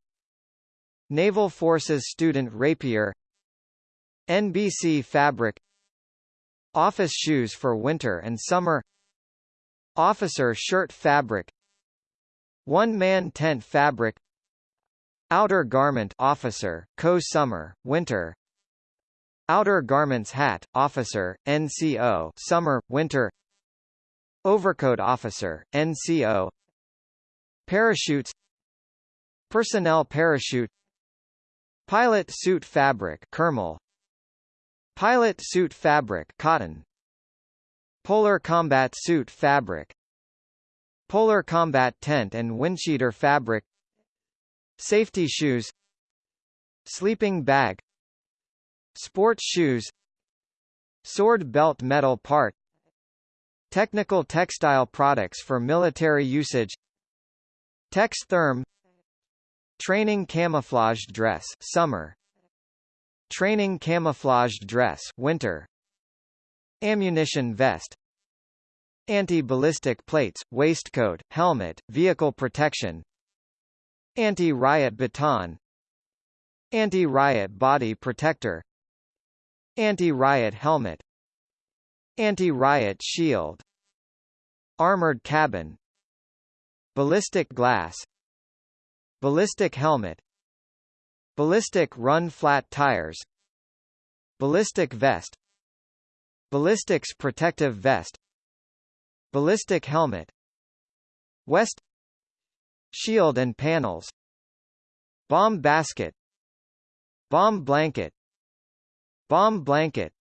Naval Forces student rapier. NBC fabric. Office shoes for winter and summer. Officer shirt fabric. One-man tent fabric. Outer garment officer, co-summer, winter Outer garments hat, officer, NCO summer, winter. Overcoat officer, NCO Parachutes. Personnel parachute. Pilot suit fabric Kermel. Pilot suit fabric cotton. Polar combat suit fabric. Polar combat tent and windsheeter fabric. Safety shoes. Sleeping bag Sports shoes Sword belt metal part Technical textile products for military usage Textherm Training camouflaged dress summer Training camouflaged dress winter Ammunition vest Anti-ballistic plates, waistcoat, helmet, vehicle protection Anti-riot baton Anti-riot body protector Anti-riot helmet. Anti-riot shield. Armored cabin. Ballistic glass. Ballistic helmet. Ballistic run flat tires. Ballistic vest. Ballistics protective vest. Ballistic helmet. West. Shield and panels. Bomb basket. Bomb blanket Bomb blanket.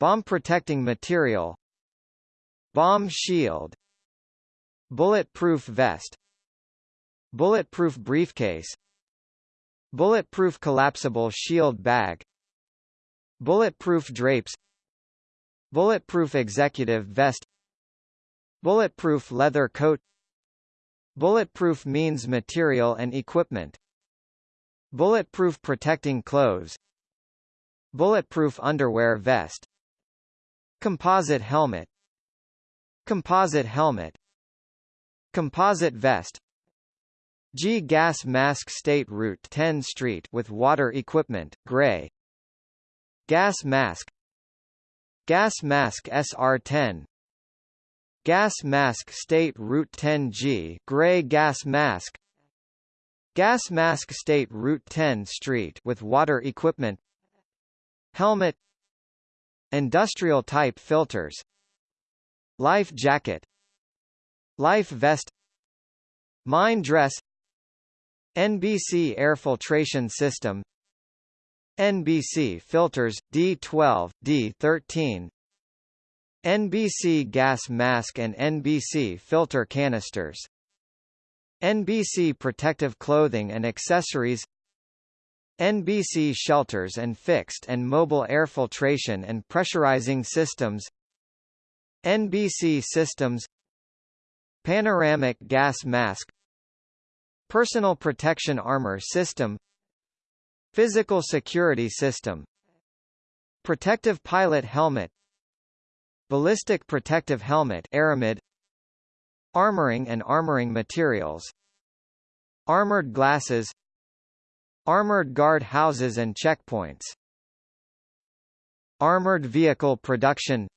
Bomb protecting material. Bomb shield. Bulletproof vest. Bulletproof briefcase. Bulletproof collapsible shield bag. Bulletproof drapes. Bulletproof executive vest. Bulletproof leather coat. Bulletproof means material and equipment. Bulletproof protecting clothes Bulletproof underwear vest Composite helmet Composite helmet Composite vest G gas mask State Route 10 Street with water equipment, gray Gas mask Gas mask SR10 Gas mask State Route 10G gray gas mask Gas mask State Route 10 Street with water equipment Helmet Industrial type filters Life jacket Life vest Mine dress NBC air filtration system NBC filters, D12, D13 NBC gas mask and NBC filter canisters NBC protective clothing and accessories NBC shelters and fixed and mobile air filtration and pressurizing systems NBC systems Panoramic gas mask Personal protection armor system Physical security system Protective pilot helmet Ballistic protective helmet Aramid Armoring and armoring materials Armored glasses Armored guard houses and checkpoints Armored vehicle production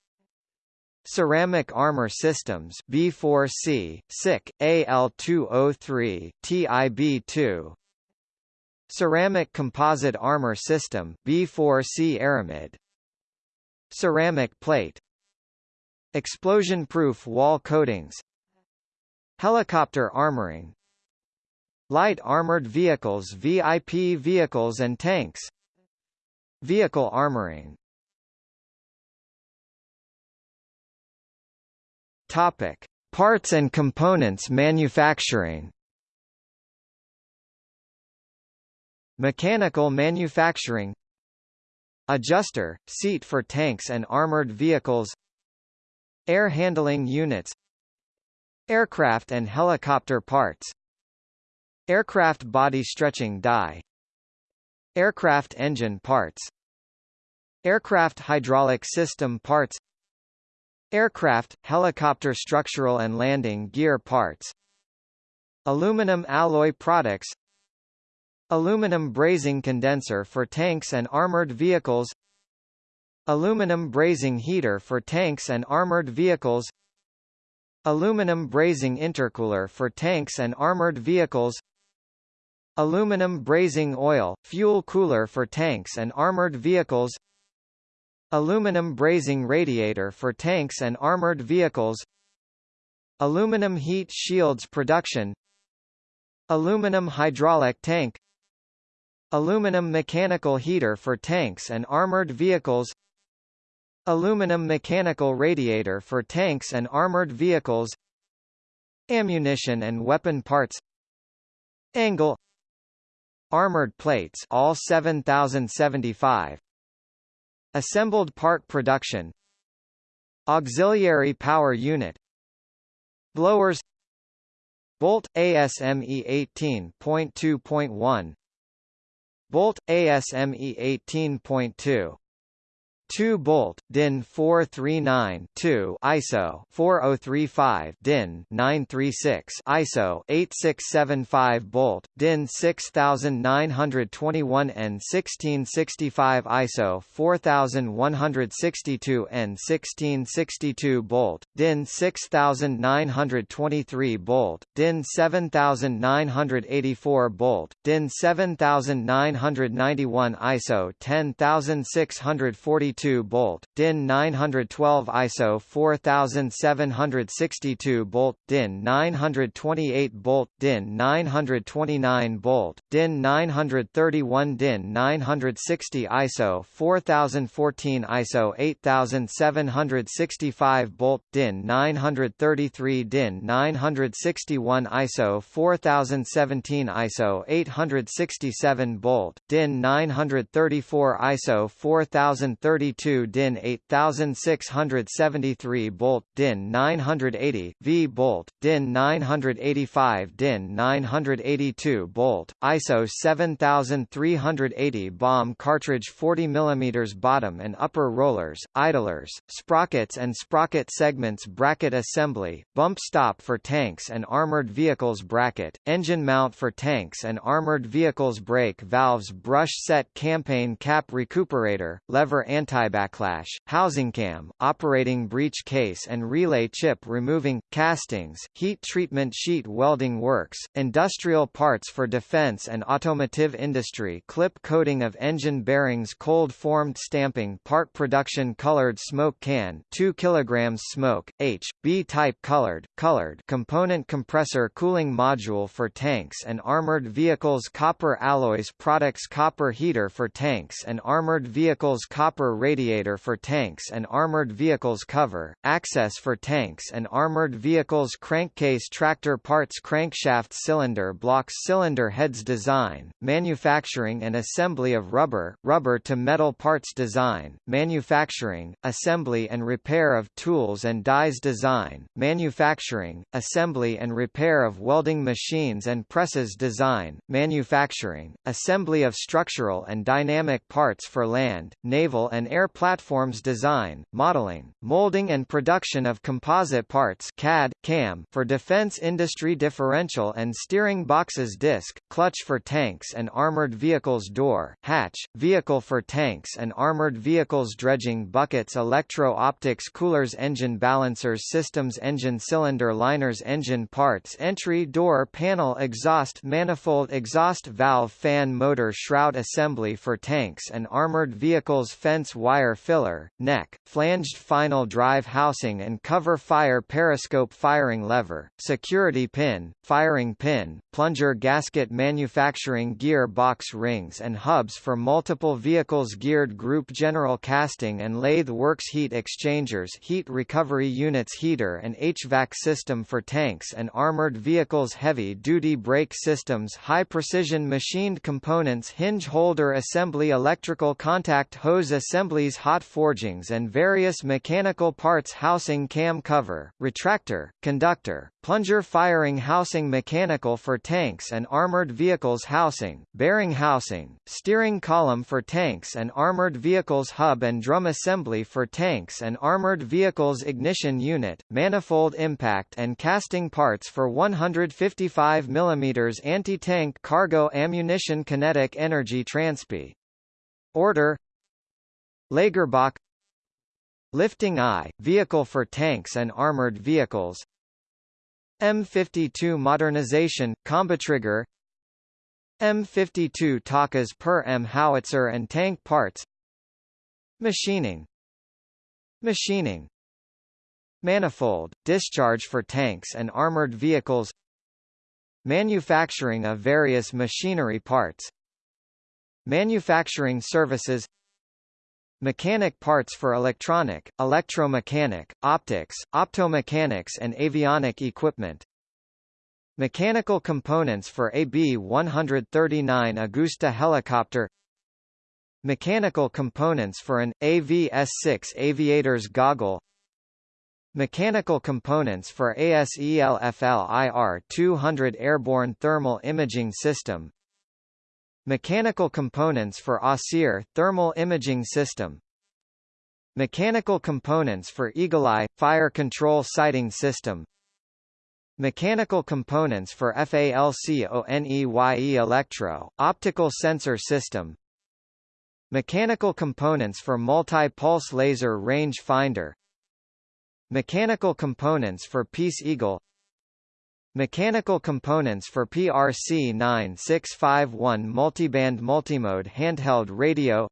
Ceramic Armor Systems B4C, SICK, AL203, TIB2 Ceramic Composite Armor System B4C Aramid Ceramic Plate Explosion-proof wall coatings Helicopter armoring Light armored vehicles VIP vehicles and tanks Vehicle armoring Topic: Parts and components manufacturing. Mechanical manufacturing. Adjuster, seat for tanks and armored vehicles. Air handling units. Aircraft and helicopter parts. Aircraft body stretching die. Aircraft engine parts. Aircraft hydraulic system parts. Aircraft, helicopter structural and landing gear parts. Aluminum alloy products. Aluminum brazing condenser for tanks and armored vehicles. Aluminum brazing heater for tanks and armored vehicles. Aluminum brazing intercooler for tanks and armored vehicles Aluminum brazing oil, fuel cooler for tanks and armored vehicles Aluminum brazing radiator for tanks and armored vehicles Aluminum heat shields production Aluminum hydraulic tank Aluminum mechanical heater for tanks and armored vehicles Aluminum mechanical radiator for tanks and armored vehicles Ammunition and weapon parts Angle Armored plates all 7075 Assembled part production. Auxiliary power unit. Blowers. Bolt ASME 18.2.1 Bolt ASME 18.2 2 bolt DIN 439 2 ISO 4035 DIN 936 ISO 8675 bolt DIN 6921 N 1665 ISO 4162 N 1662 bolt DIN 6923 bolt DIN 7984 bolt DIN 7991 ISO 10642 bolt, DIN 912 ISO 4762 bolt, DIN 928 bolt, DIN 929 bolt, DIN 931 DIN 960 ISO 4014 ISO 8765 bolt, DIN 933 DIN 961 ISO 4017 ISO 867 bolt, DIN 934 ISO 4030 32 DIN 8673 bolt DIN 980 V bolt DIN 985 DIN 982 bolt ISO 7380 bomb cartridge 40 mm bottom and upper rollers idlers sprockets and sprocket segments bracket assembly bump stop for tanks and armored vehicles bracket engine mount for tanks and armored vehicles brake valves brush set campaign cap recuperator lever anti anti-backlash, housing cam, operating breech case and relay chip removing, castings, heat treatment sheet welding works, industrial parts for defense and automotive industry clip coating of engine bearings cold formed stamping part production colored smoke can 2 kg smoke, H, B type colored, colored component compressor cooling module for tanks and armored vehicles copper alloys products copper heater for tanks and armored vehicles copper radiator for tanks and armored vehicles cover, access for tanks and armored vehicles crankcase tractor parts crankshaft cylinder blocks cylinder heads design, manufacturing and assembly of rubber, rubber to metal parts design, manufacturing, assembly and repair of tools and dies design, manufacturing, assembly and repair of welding machines and presses design, manufacturing, assembly of structural and dynamic parts for land, naval and air platforms design, modeling, molding and production of composite parts CAD, CAM for defense industry differential and steering boxes disc, clutch for tanks and armored vehicles door, hatch, vehicle for tanks and armored vehicles dredging buckets electro-optics coolers engine balancers systems engine cylinder liners engine parts entry door panel exhaust manifold exhaust valve fan motor shroud assembly for tanks and armored vehicles fence wire filler, neck, flanged final drive housing and cover fire periscope firing lever, security pin, firing pin, plunger gasket manufacturing gear box rings and hubs for multiple vehicles geared group general casting and lathe works heat exchangers heat recovery units heater and HVAC system for tanks and armored vehicles heavy-duty brake systems high-precision machined components hinge holder assembly electrical contact hose assembly assemblies hot forgings and various mechanical parts housing cam cover, retractor, conductor, plunger firing housing mechanical for tanks and armored vehicles housing, bearing housing, steering column for tanks and armored vehicles hub and drum assembly for tanks and armored vehicles ignition unit, manifold impact and casting parts for 155 mm anti-tank cargo ammunition kinetic energy transp. Order Lagerbach Lifting eye, vehicle for tanks and armored vehicles M52 modernization, combatrigger M52 Takas per M howitzer and tank parts Machining Machining Manifold, discharge for tanks and armored vehicles Manufacturing of various machinery parts Manufacturing services Mechanic parts for electronic, electromechanic, optics, optomechanics and avionic equipment. Mechanical components for AB-139 Agusta helicopter. Mechanical components for an, AV-S6 aviator's goggle. Mechanical components for ASELFLIR-200 airborne thermal imaging system Mechanical components for Osir thermal imaging system Mechanical components for Eagle-Eye, fire control sighting system Mechanical components for FALCONEYE electro, optical sensor system Mechanical components for multi-pulse laser range finder Mechanical components for Peace Eagle Mechanical components for PRC 9651 multiband multimode handheld radio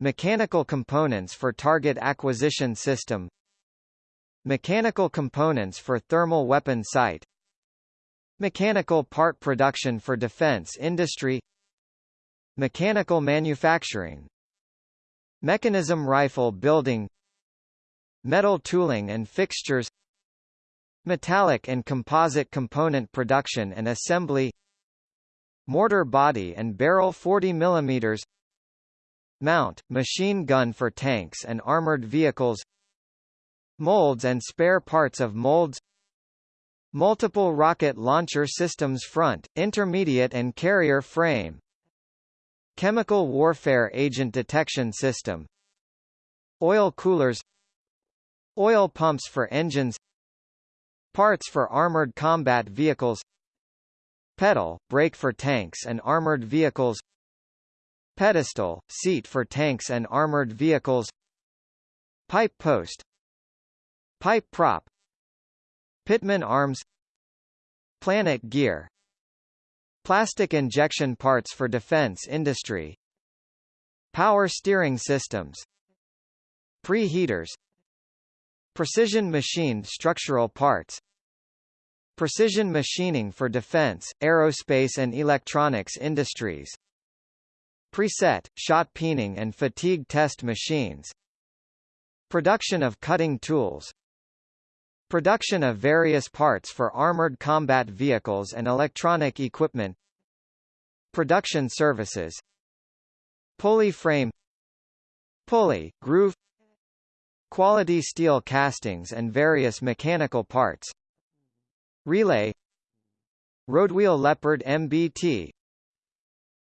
Mechanical components for target acquisition system Mechanical components for thermal weapon sight Mechanical part production for defense industry Mechanical manufacturing Mechanism rifle building Metal tooling and fixtures Metallic and composite component production and assembly Mortar body and barrel 40 mm Mount, machine gun for tanks and armored vehicles Molds and spare parts of molds Multiple rocket launcher systems front, intermediate and carrier frame Chemical warfare agent detection system Oil coolers Oil pumps for engines Parts for armored combat vehicles Pedal, brake for tanks and armored vehicles Pedestal, seat for tanks and armored vehicles Pipe post Pipe prop Pitman arms Planet gear Plastic injection parts for defense industry Power steering systems Preheaters Precision machined structural parts Precision machining for defense, aerospace and electronics industries Preset, shot peening and fatigue test machines Production of cutting tools Production of various parts for armored combat vehicles and electronic equipment Production services Pulley frame Pulley, groove Quality steel castings and various mechanical parts. Relay. Roadwheel Leopard MBT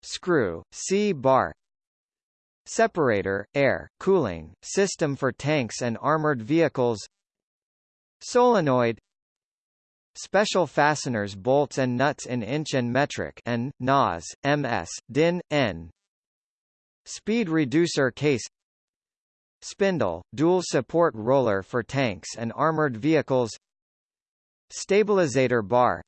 Screw, C-bar Separator, air, cooling, system for tanks and armored vehicles. Solenoid. Special fasteners bolts and nuts in inch and metric N, NAS, MS, DIN, N. Speed reducer case Spindle, dual support roller for tanks and armored vehicles Stabilizator bar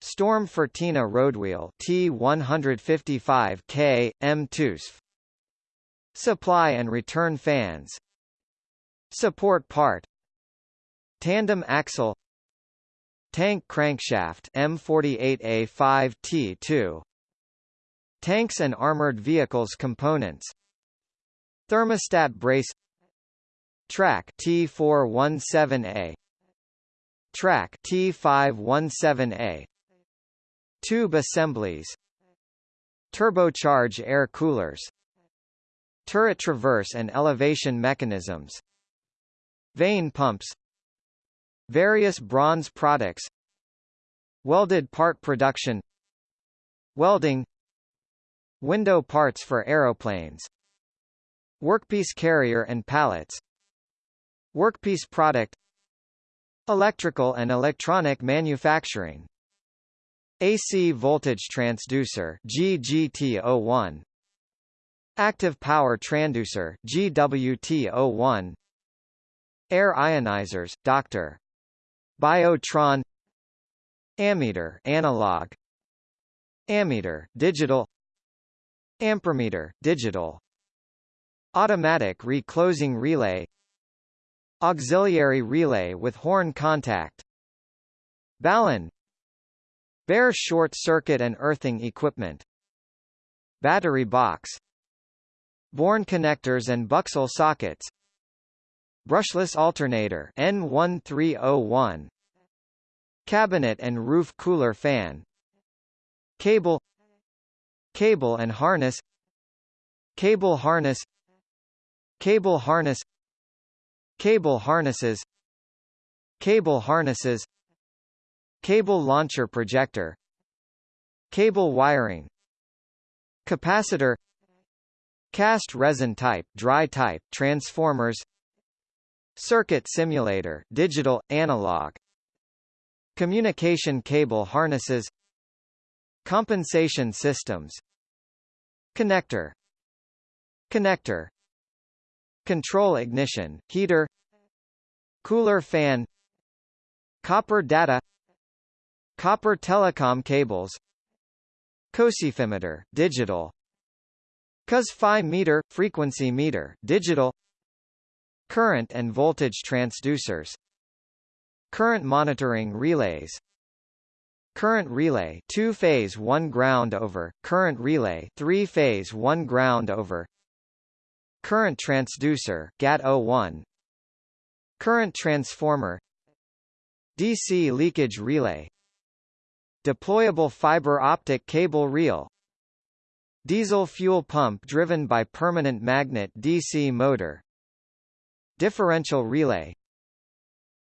Storm Fırtına roadwheel T155K, M TUSF Supply and return fans Support part Tandem axle Tank crankshaft M48A5T2 Tanks and armored vehicles components Thermostat brace Track T417A Track T517A Tube assemblies Turbocharge air coolers Turret traverse and elevation mechanisms Vane pumps Various bronze products Welded part production Welding Window parts for aeroplanes Workpiece carrier and pallets Workpiece product Electrical and electronic manufacturing AC voltage transducer GGT01 Active power transducer GWT01 Air ionizers Dr. Biotron Ammeter analog Ammeter digital Ampermeter digital Automatic reclosing relay Auxiliary relay with horn contact Ballon Bare short circuit and earthing equipment Battery box Born connectors and Buxel sockets Brushless alternator N1301 Cabinet and roof cooler fan Cable Cable and harness Cable harness Cable harness. Cable harnesses. Cable harnesses. Cable launcher projector. Cable wiring. Capacitor. Cast resin type, dry type, transformers. Circuit simulator, digital, analog. Communication cable harnesses. Compensation systems. Connector. Connector Control ignition, heater Cooler fan Copper data Copper telecom cables Cosifimeter, digital Cos phi meter, frequency meter, digital Current and voltage transducers Current monitoring relays Current relay 2 phase 1 ground over, current relay 3 phase 1 ground over Current transducer GAT01 Current transformer DC leakage relay. Deployable fiber optic cable reel. Diesel fuel pump driven by permanent magnet DC motor. Differential relay.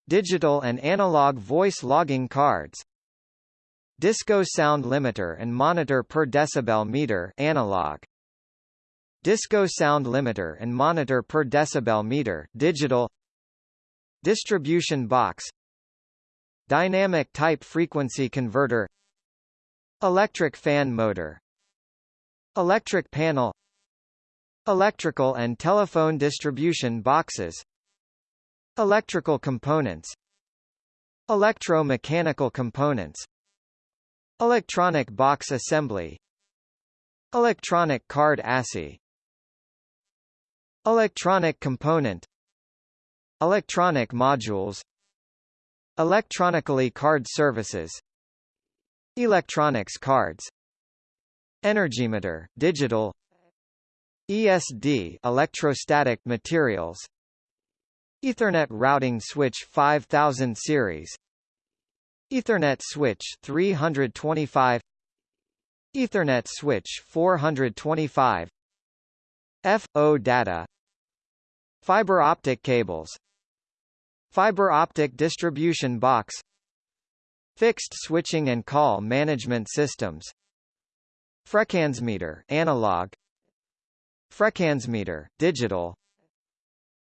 Digital and analog voice logging cards. Disco sound limiter and monitor per decibel meter analog Disco sound limiter and monitor per decibel meter digital Distribution box Dynamic type frequency converter Electric fan motor Electric panel Electrical and telephone distribution boxes Electrical components Electromechanical components Electronic box assembly Electronic card ASSIE Electronic component. Electronic modules. Electronically card services. Electronics cards. Energymeter, digital. ESD electrostatic materials. Ethernet routing switch 5000 series. Ethernet switch 325 Ethernet switch 425 FO data. Fiber optic cables. Fiber optic distribution box. Fixed switching and call management systems. Frequenzmeter analog. Frequenzmeter digital.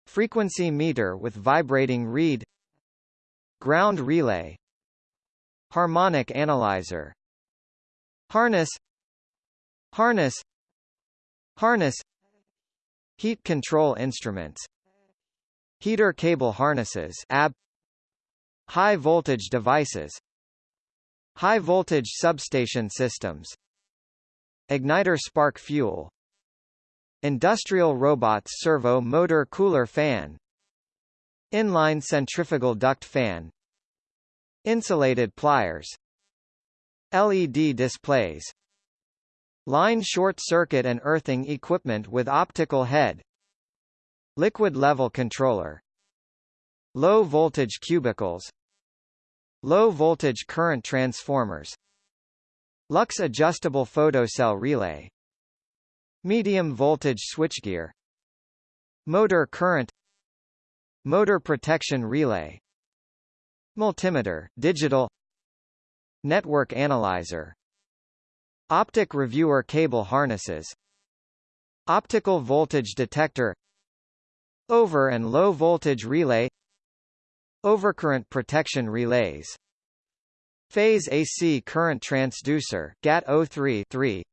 Frequency meter with vibrating reed Ground relay. Harmonic analyzer. Harness. Harness. Harness Heat control instruments Heater cable harnesses AB High voltage devices High voltage substation systems Igniter spark fuel Industrial robots servo motor cooler fan Inline centrifugal duct fan Insulated pliers LED displays Line short circuit and earthing equipment with optical head Liquid level controller Low voltage cubicles Low voltage current transformers Lux adjustable photocell relay Medium voltage switchgear Motor current Motor protection relay Multimeter, digital Network analyzer Optic reviewer cable harnesses Optical voltage detector Over and low voltage relay Overcurrent protection relays. Phase AC current transducer GAT03 3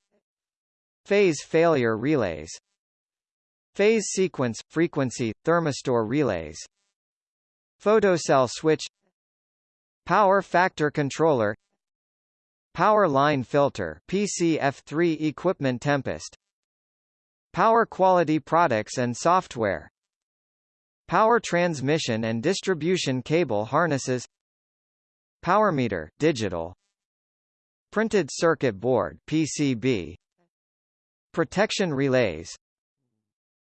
Phase failure relays. Phase sequence frequency thermistor relays. Photocell switch. Power factor controller Power line filter PCF3 equipment Tempest. Power quality products and software. Power transmission and distribution cable harnesses. Power meter digital. Printed circuit board PCB Protection relays.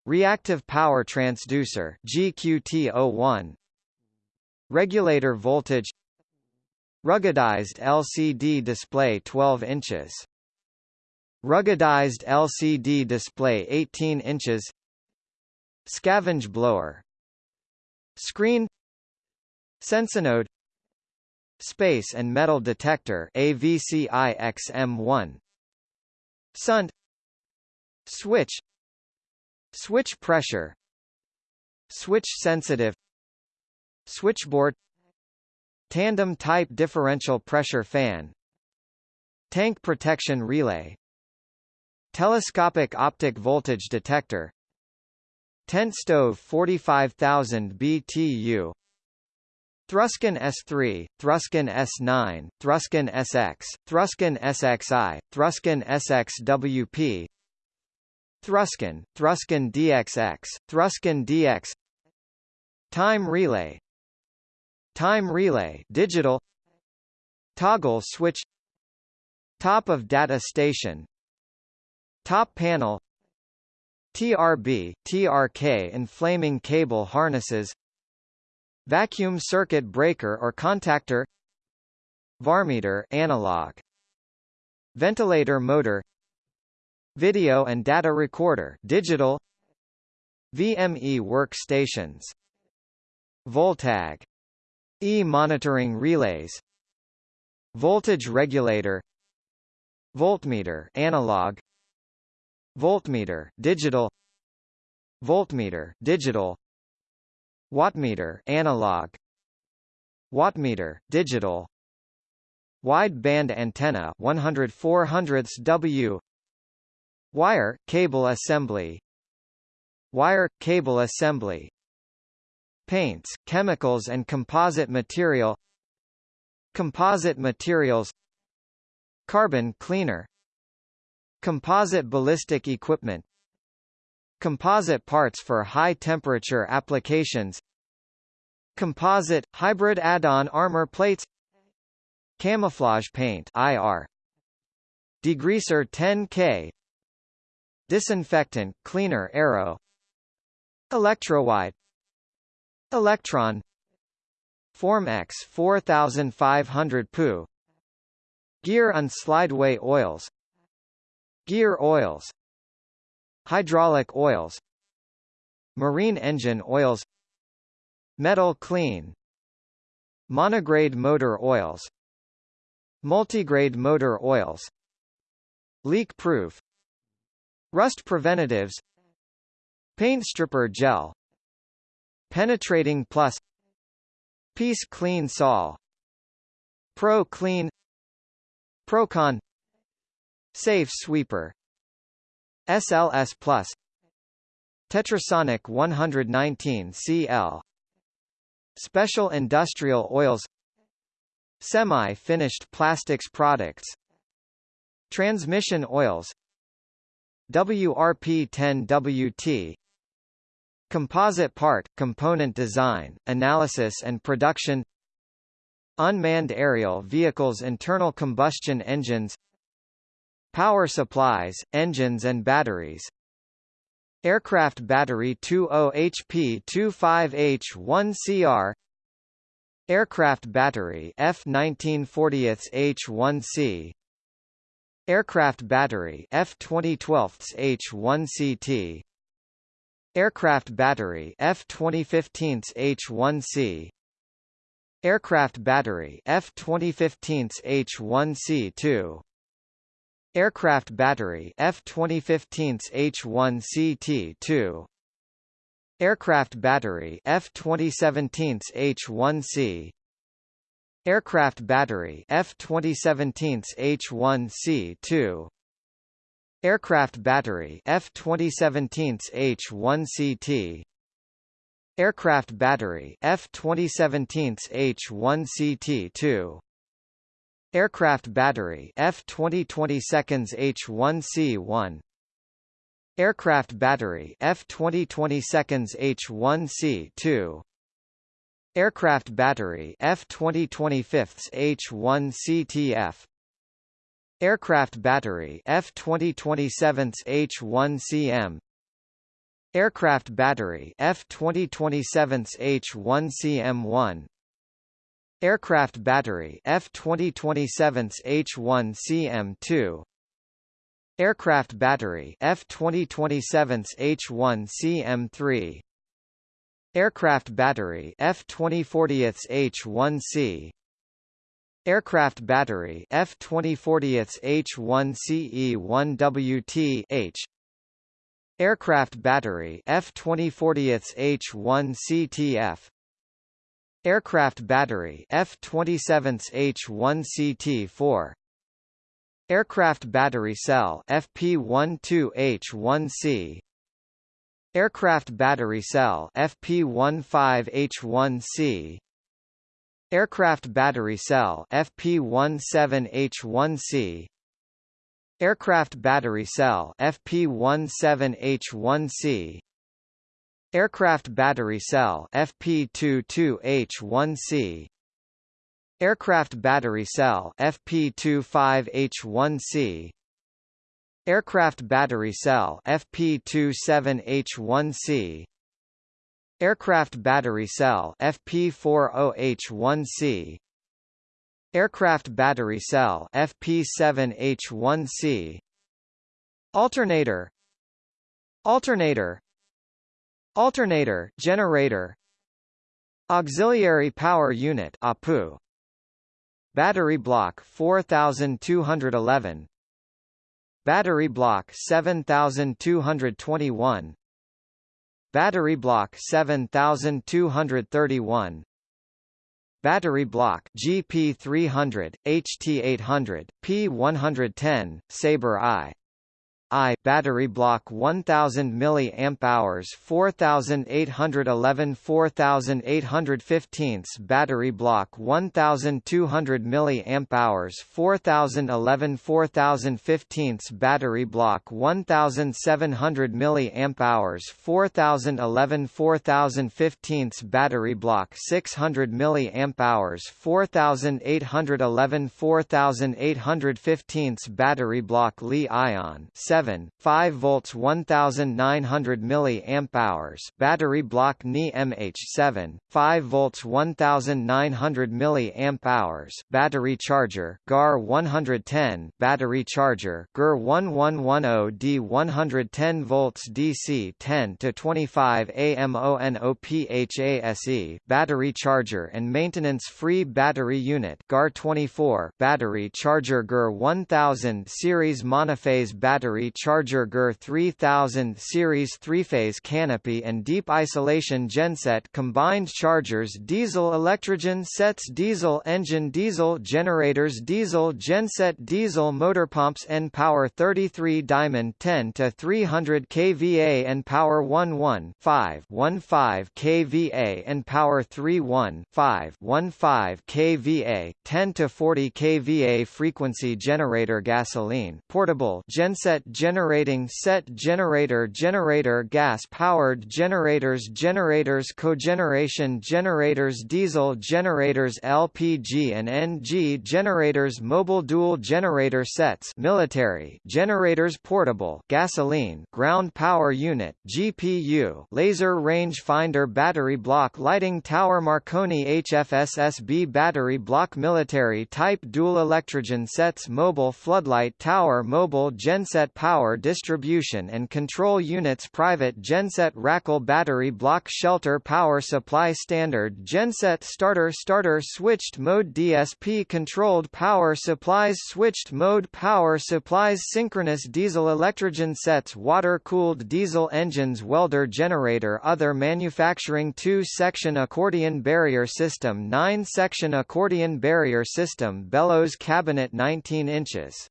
Reactive power transducer GQT01 Regulator voltage Ruggedized LCD display 12 inches. Ruggedized LCD display 18 inches. Scavenge blower. Screen. Sensinode. Space and metal detector AVCI XM1 SUNT Switch. Switch pressure. Switch sensitive. Switchboard Tandem type differential pressure fan Tank protection relay Telescopic optic voltage detector Tent stove 45000 BTU Thruskin S3, Thruskin S9, Thruskin SX, Thruskin SXI, Thruskin SXWP Thruskin, Thruskin DXX, Thruskin DX Time relay Time relay digital. Toggle switch. Top of data station. Top panel. TRB, TRK inflaming cable harnesses. Vacuum circuit breaker or contactor. Varmeter analog. Ventilator motor. Video and data recorder digital. VME workstations. Voltag E-monitoring relays Voltage regulator Voltmeter analog Voltmeter digital Voltmeter digital Wattmeter analog Wattmeter digital Wide band antenna 104 hundredths W Wire cable assembly Wire cable assembly Paints, chemicals and composite material Composite materials Carbon cleaner Composite ballistic equipment Composite parts for high-temperature applications Composite, hybrid add-on armor plates Camouflage paint IR Degreaser 10K Disinfectant cleaner arrow Electrowide Electron Form X 4500 PU. Gear and slideway oils. Gear oils. Hydraulic oils. Marine engine oils. Metal clean. Monograde motor oils. Multigrade motor oils. Leak-proof. Rust preventatives. Paint stripper gel Penetrating plus Piece clean sol Pro clean Procon Safe sweeper SLS Plus Tetrasonic 119 CL Special industrial oils Semi-finished plastics products Transmission oils WRP-10WT Composite part, component design, analysis and production Unmanned aerial vehicles internal combustion engines Power supplies, engines and batteries. Aircraft battery 20 HP 25H1CR Aircraft battery F1940 H1C Aircraft battery F2012 H1CT Aircraft battery F2015 H1C Aircraft battery F2015 H1C2 Aircraft battery F2015 H1CT2 Aircraft battery F2017 H1C Aircraft battery F2017 H1C2 Aircraft battery F2017 H1CT Aircraft battery F2017 H1CT2 Aircraft battery F2022 H1C1 Aircraft battery F2022 H1C2 Aircraft battery F2025 H1CTF Aircraft battery F2027 H1CM Aircraft battery F2027 H1CM1 Aircraft battery F2027 H1CM2 Aircraft battery F2027 H1CM3 Aircraft battery F2040 H1C Aircraft battery F2040 H1CE1WT H Aircraft battery F2040 H1 CTF Aircraft battery F27 H1 CT4 Aircraft battery cell FP12H1C Aircraft battery cell FP15H1C Aircraft battery cell FP17H1C Aircraft battery cell FP17H1C Aircraft battery cell FP22H1C Aircraft battery cell FP25H1C Aircraft battery cell FP27H1C Aircraft battery cell FP40H1C Aircraft battery cell FP7H1C Alternator. Alternator. Alternator generator. Auxiliary power unit APU Battery block 4211 Battery block 7221 Battery block 7231 Battery block GP300, HT800, P110, Sabre I I battery block 1000 mAh 4811 4815 battery block 1200 mAh 4011 4015 battery block 1700 mAh 4011 4015 battery block 600 mAh 4811 4815 battery block Li-ion 7 7, 5 volts 1900 mAh battery block Ni MH7, 5 volts 1900 mAh battery charger GAR 110 battery charger GER 1110D 110 volts DC 10 to 25 AMONOPHASE battery charger and maintenance free battery unit GAR 24 battery charger GER 1000 series monophase battery Charger GER 3000 series three-phase canopy and deep isolation genset combined chargers diesel electrogen sets diesel engine diesel generators diesel genset diesel motor pumps and power 33 Diamond 10 to 300 kVA and Power 11 5 15 kVA and Power 31 5 15 kVA 10 to 40 kVA frequency generator gasoline portable genset generating set generator generator gas-powered generators generators cogeneration generators diesel generators LPG and NG generators mobile dual generator sets military generators portable gasoline ground power unit GPU laser range finder battery block lighting tower Marconi HFSSB battery block military type dual electrogen sets mobile floodlight tower mobile genset power distribution and control units private genset Racal battery block shelter power supply standard genset starter starter switched mode DSP controlled power supplies switched mode power supplies synchronous diesel electrogen sets water-cooled diesel engines welder generator other manufacturing 2-section accordion barrier system 9-section accordion barrier system bellows cabinet 19 inches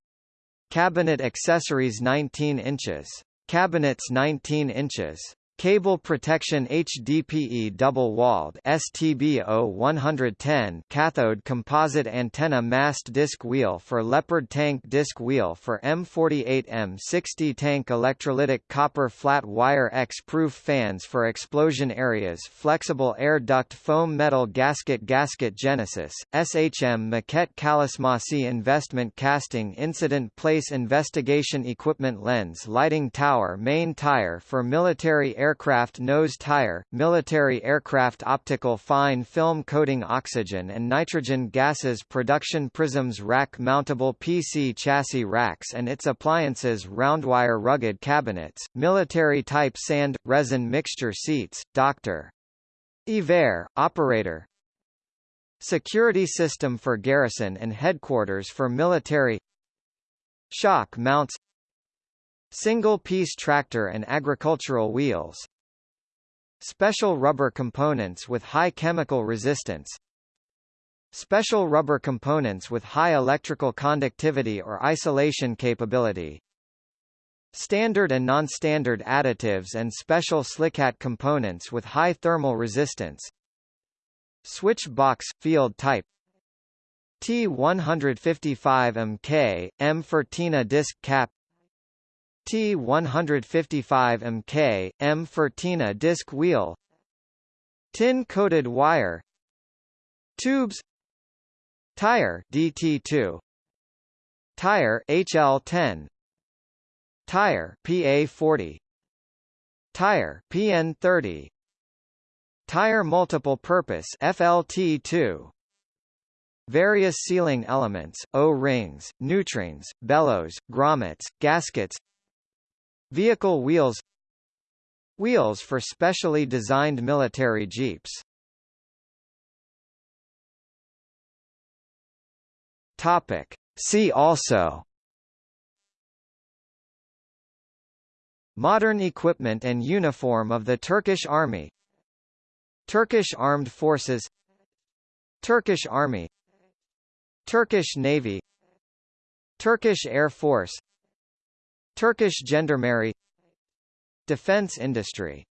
Cabinet accessories 19 inches. Cabinets 19 inches. Cable protection HDPE double-walled STB 110 cathode composite antenna mast disc wheel for Leopard tank disc wheel for M48 M60 tank electrolytic copper flat wire X-proof fans for explosion areas flexible air duct foam metal gasket gasket Genesis, SHM maquette Kalismasi investment casting incident place investigation equipment lens lighting tower main tire for military air aircraft nose tire, military aircraft optical fine film coating oxygen and nitrogen gases production prisms rack mountable PC chassis racks and its appliances roundwire rugged cabinets, military type sand, resin mixture seats, Dr. Iver, operator, Security system for garrison and headquarters for military Shock mounts Single-piece tractor and agricultural wheels Special rubber components with high chemical resistance Special rubber components with high electrical conductivity or isolation capability Standard and non-standard additives and special silicat components with high thermal resistance Switch box, field type T155MK, M Fırtına disc cap T155MK, M Fırtına disc wheel. Tin-coated wire. Tubes. Tire DT2 Tire HL10 Tire PA40 Tire PN30 Tire multiple purpose FLT2 Various sealing elements, O-rings, nutrings, bellows, grommets, gaskets Vehicle wheels Wheels for specially designed military jeeps. Topic. See also. Modern equipment and uniform of the Turkish Army. Turkish Armed Forces. Turkish Army. Turkish Navy. Turkish Air Force Turkish gendarmerie Defense industry